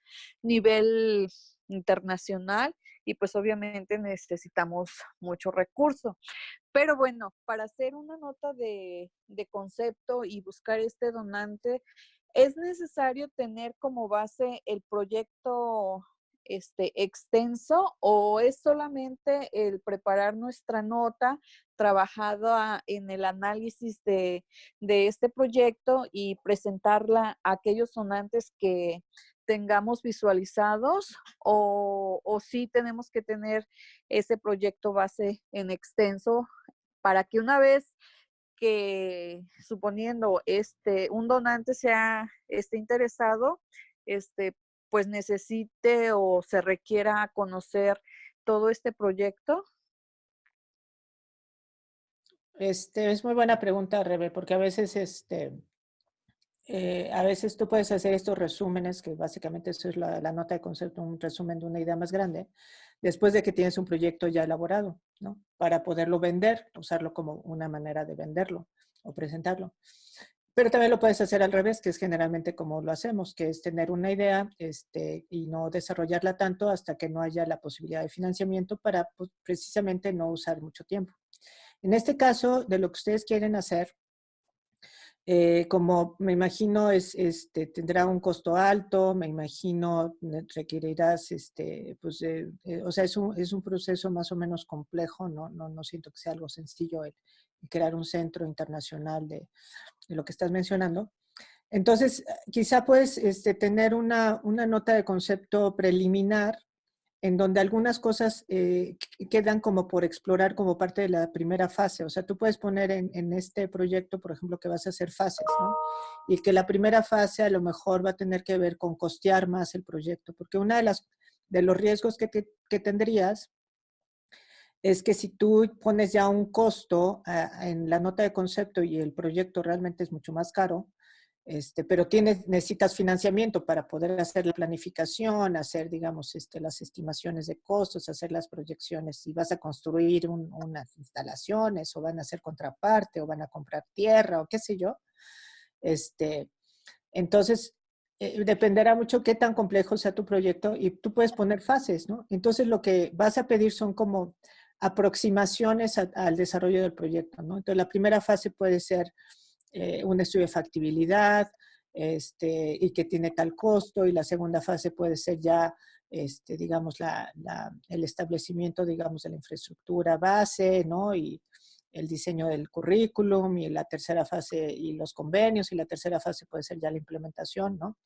nivel internacional y pues obviamente necesitamos mucho recurso. Pero bueno, para hacer una nota de, de concepto y buscar este donante, es necesario tener como base el proyecto este, extenso o es solamente el preparar nuestra nota trabajada en el análisis de, este proyecto y presentarla a aquellos donantes que tengamos visualizados o, o sí tenemos que tener ese proyecto base en extenso para que una vez que suponiendo este un donante sea esté interesado, este pues necesite o se requiera conocer todo este proyecto? Este, es muy buena pregunta, Rebe, porque a veces, este, eh, a veces tú puedes hacer estos resúmenes, que básicamente eso es la, la, nota de concepto, un resumen de una idea más grande, después de que tienes un proyecto ya elaborado, ¿no? Para poderlo vender, usarlo como una manera de venderlo o presentarlo. Pero también lo puedes hacer al revés, que es generalmente como lo hacemos, que es tener una idea este, y no desarrollarla tanto hasta que no haya la posibilidad de financiamiento para pues, precisamente no usar mucho tiempo. En este caso, de lo que ustedes quieren hacer, eh, como me imagino es, este, tendrá un costo alto, me imagino requerirás, este, pues, eh, eh, o sea, es un, es un, proceso más o menos complejo, no, no, no siento que sea algo sencillo el, crear un centro internacional de, de lo que estás mencionando. Entonces, quizá puedes este, tener una, una, nota de concepto preliminar en donde algunas cosas eh, quedan como por explorar como parte de la primera fase. O sea, tú puedes poner en, este proyecto, por ejemplo, que vas a hacer fases, ¿no? Y que la primera fase a lo mejor va a tener que ver con costear más el proyecto, porque una de las de los riesgos que, te, que tendrías es que si tú pones ya un costo uh, en la nota de concepto y el proyecto realmente es mucho más caro, este, pero tienes, necesitas financiamiento para poder hacer la planificación, hacer, digamos, este, las estimaciones de costos, hacer las proyecciones, si vas a construir un, unas instalaciones o van a hacer contraparte o van a comprar tierra o qué sé yo. Este, entonces, eh, dependerá mucho qué tan complejo sea tu proyecto y tú puedes poner fases, ¿no? Entonces, lo que vas a pedir son como aproximaciones a, al desarrollo del proyecto, ¿no? Entonces, la primera fase puede ser eh, un estudio de factibilidad este, y que tiene tal costo, y la segunda fase puede ser ya, este, digamos, la, el establecimiento, digamos, de la infraestructura base, ¿no? Y el diseño del currículum, y la tercera fase, y los convenios, y la tercera fase puede ser ya la implementación, ¿no?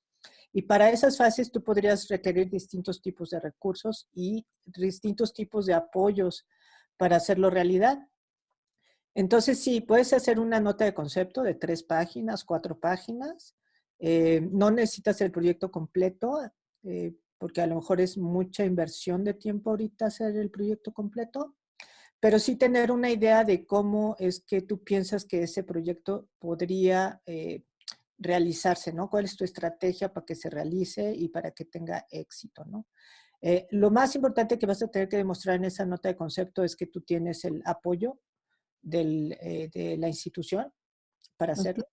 Y para esas fases tú podrías requerir distintos tipos de recursos y distintos tipos de apoyos para hacerlo realidad. Entonces, sí, puedes hacer una nota de concepto de tres páginas, cuatro páginas. Eh, no necesitas el proyecto completo, eh, porque a lo mejor es mucha inversión de tiempo ahorita hacer el proyecto completo, pero sí tener una idea de cómo es que tú piensas que ese proyecto podría eh, realizarse, ¿no? ¿Cuál es tu estrategia para que se realice y para que tenga éxito, ¿no? Lo más importante que vas a tener que demostrar en esa nota de concepto es que tú tienes el apoyo del, eh, de la institución para hacerlo,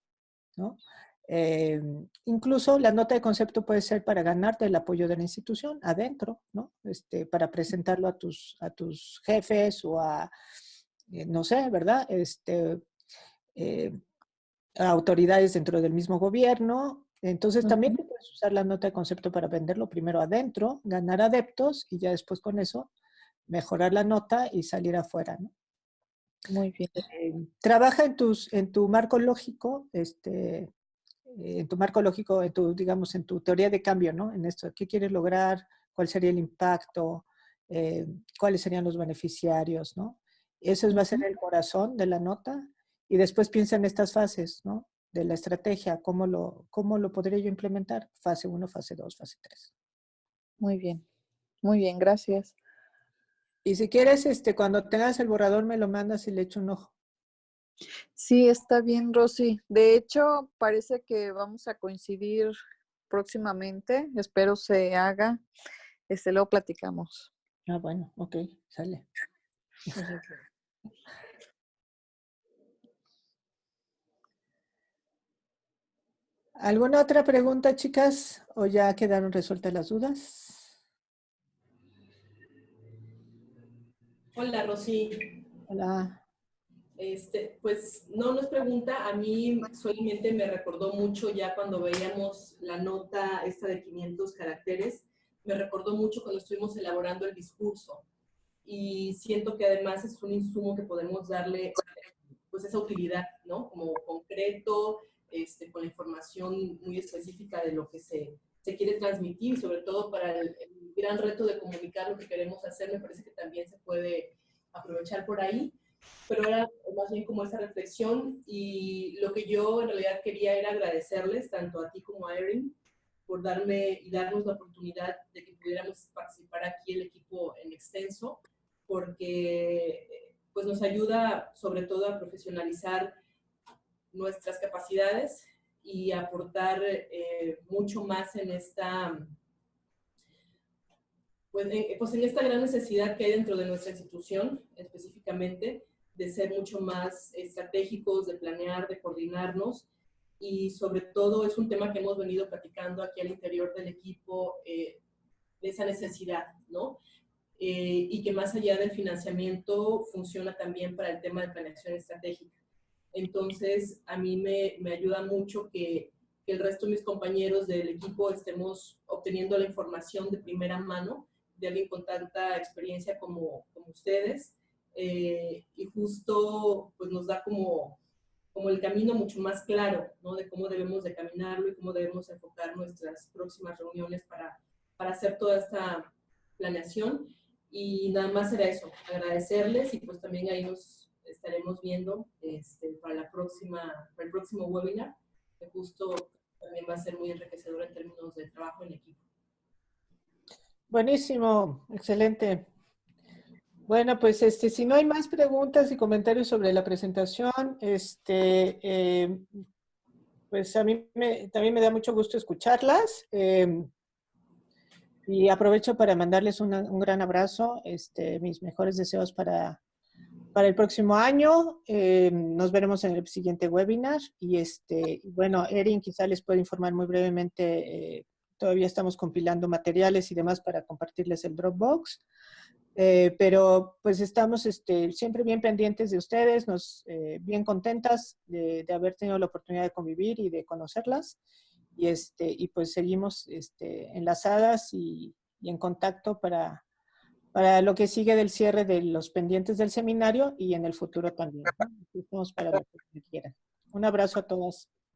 ¿no? Eh, incluso la nota de concepto puede ser para ganarte el apoyo de la institución adentro, ¿no? Este, para presentarlo a tus, a tus jefes o a, eh, no sé, ¿verdad? Este, eh, a autoridades dentro del mismo gobierno. Entonces también puedes usar la nota de concepto para venderlo primero adentro, ganar adeptos y ya después con eso mejorar la nota y salir afuera, ¿no? Muy bien. Eh, trabaja en, tus, en tu marco lógico, este, en tu marco lógico, en tu, digamos, en tu teoría de cambio, ¿no? En esto, ¿qué quieres lograr? ¿Cuál sería el impacto? Eh, ¿Cuáles serían los beneficiarios, no? Eso va a ser el corazón de la nota y después piensa en estas fases, ¿no? De la estrategia, ¿cómo lo, cómo lo podría yo implementar? Fase 1, fase 2, fase 3. Muy bien, muy bien, gracias. Y si quieres, este, cuando tengas el borrador me lo mandas y le echo un ojo. Sí, está bien, Rosy. De hecho, parece que vamos a coincidir próximamente. Espero se haga. Este, luego platicamos. Ah, bueno, ok, sale. ¿Alguna otra pregunta, chicas? ¿O ya quedaron resueltas las dudas? Hola, Rosy. Hola. Este, pues no nos pregunta, a mí solamente me recordó mucho ya cuando veíamos la nota esta de 500 caracteres, me recordó mucho cuando estuvimos elaborando el discurso y siento que además es un insumo que podemos darle pues esa utilidad, ¿no? Como concreto, este, con la información muy específica de lo que se, se quiere transmitir sobre todo para el, el, gran reto de comunicar lo que queremos hacer, me parece que también se puede aprovechar por ahí. Pero era más bien como esa reflexión y lo que yo en realidad quería era agradecerles tanto a ti como a Erin por darme y darnos la oportunidad de que pudiéramos participar aquí el equipo en extenso, porque pues nos ayuda sobre todo a profesionalizar nuestras capacidades y aportar eh, mucho más en esta, pues pues en, esta gran necesidad que hay dentro de nuestra institución específicamente, de ser mucho más estratégicos, de planear, de coordinarnos y sobre todo es un tema que hemos venido platicando aquí al interior del equipo, eh, de esa necesidad, ¿no? Eh, y que más allá del financiamiento funciona también para el tema de planeación estratégica. Entonces, a mí me, me ayuda mucho que, el resto de mis compañeros del equipo estemos obteniendo la información de primera mano de alguien con tanta experiencia como, como ustedes. Eh, y justo pues nos da como, como el camino mucho más claro, ¿no? De cómo debemos de caminarlo y cómo debemos enfocar nuestras próximas reuniones para, para hacer toda esta planeación. Y nada más era eso, agradecerles y pues también ahí nos, estaremos viendo este, para, la próxima, para el próximo webinar, que justo también va a ser muy enriquecedor en términos de trabajo en equipo. Buenísimo, excelente. Bueno, pues este, si no hay más preguntas y comentarios sobre la presentación, este, eh, pues a mí me, también me da mucho gusto escucharlas. Eh, y aprovecho para mandarles una, un gran abrazo, este, mis mejores deseos para para el próximo año. Eh, nos veremos en el siguiente webinar. Y este, bueno, Erin quizá les puede informar muy brevemente. Eh, todavía estamos compilando materiales y demás para compartirles el Dropbox. Eh, pero pues estamos este, siempre bien pendientes de ustedes, nos, eh, bien contentas de, de, haber tenido la oportunidad de convivir y de conocerlas. Y, este, y pues seguimos este, enlazadas y, y en contacto para, para lo que sigue del cierre de los pendientes del seminario y en el futuro también. Un abrazo a todas.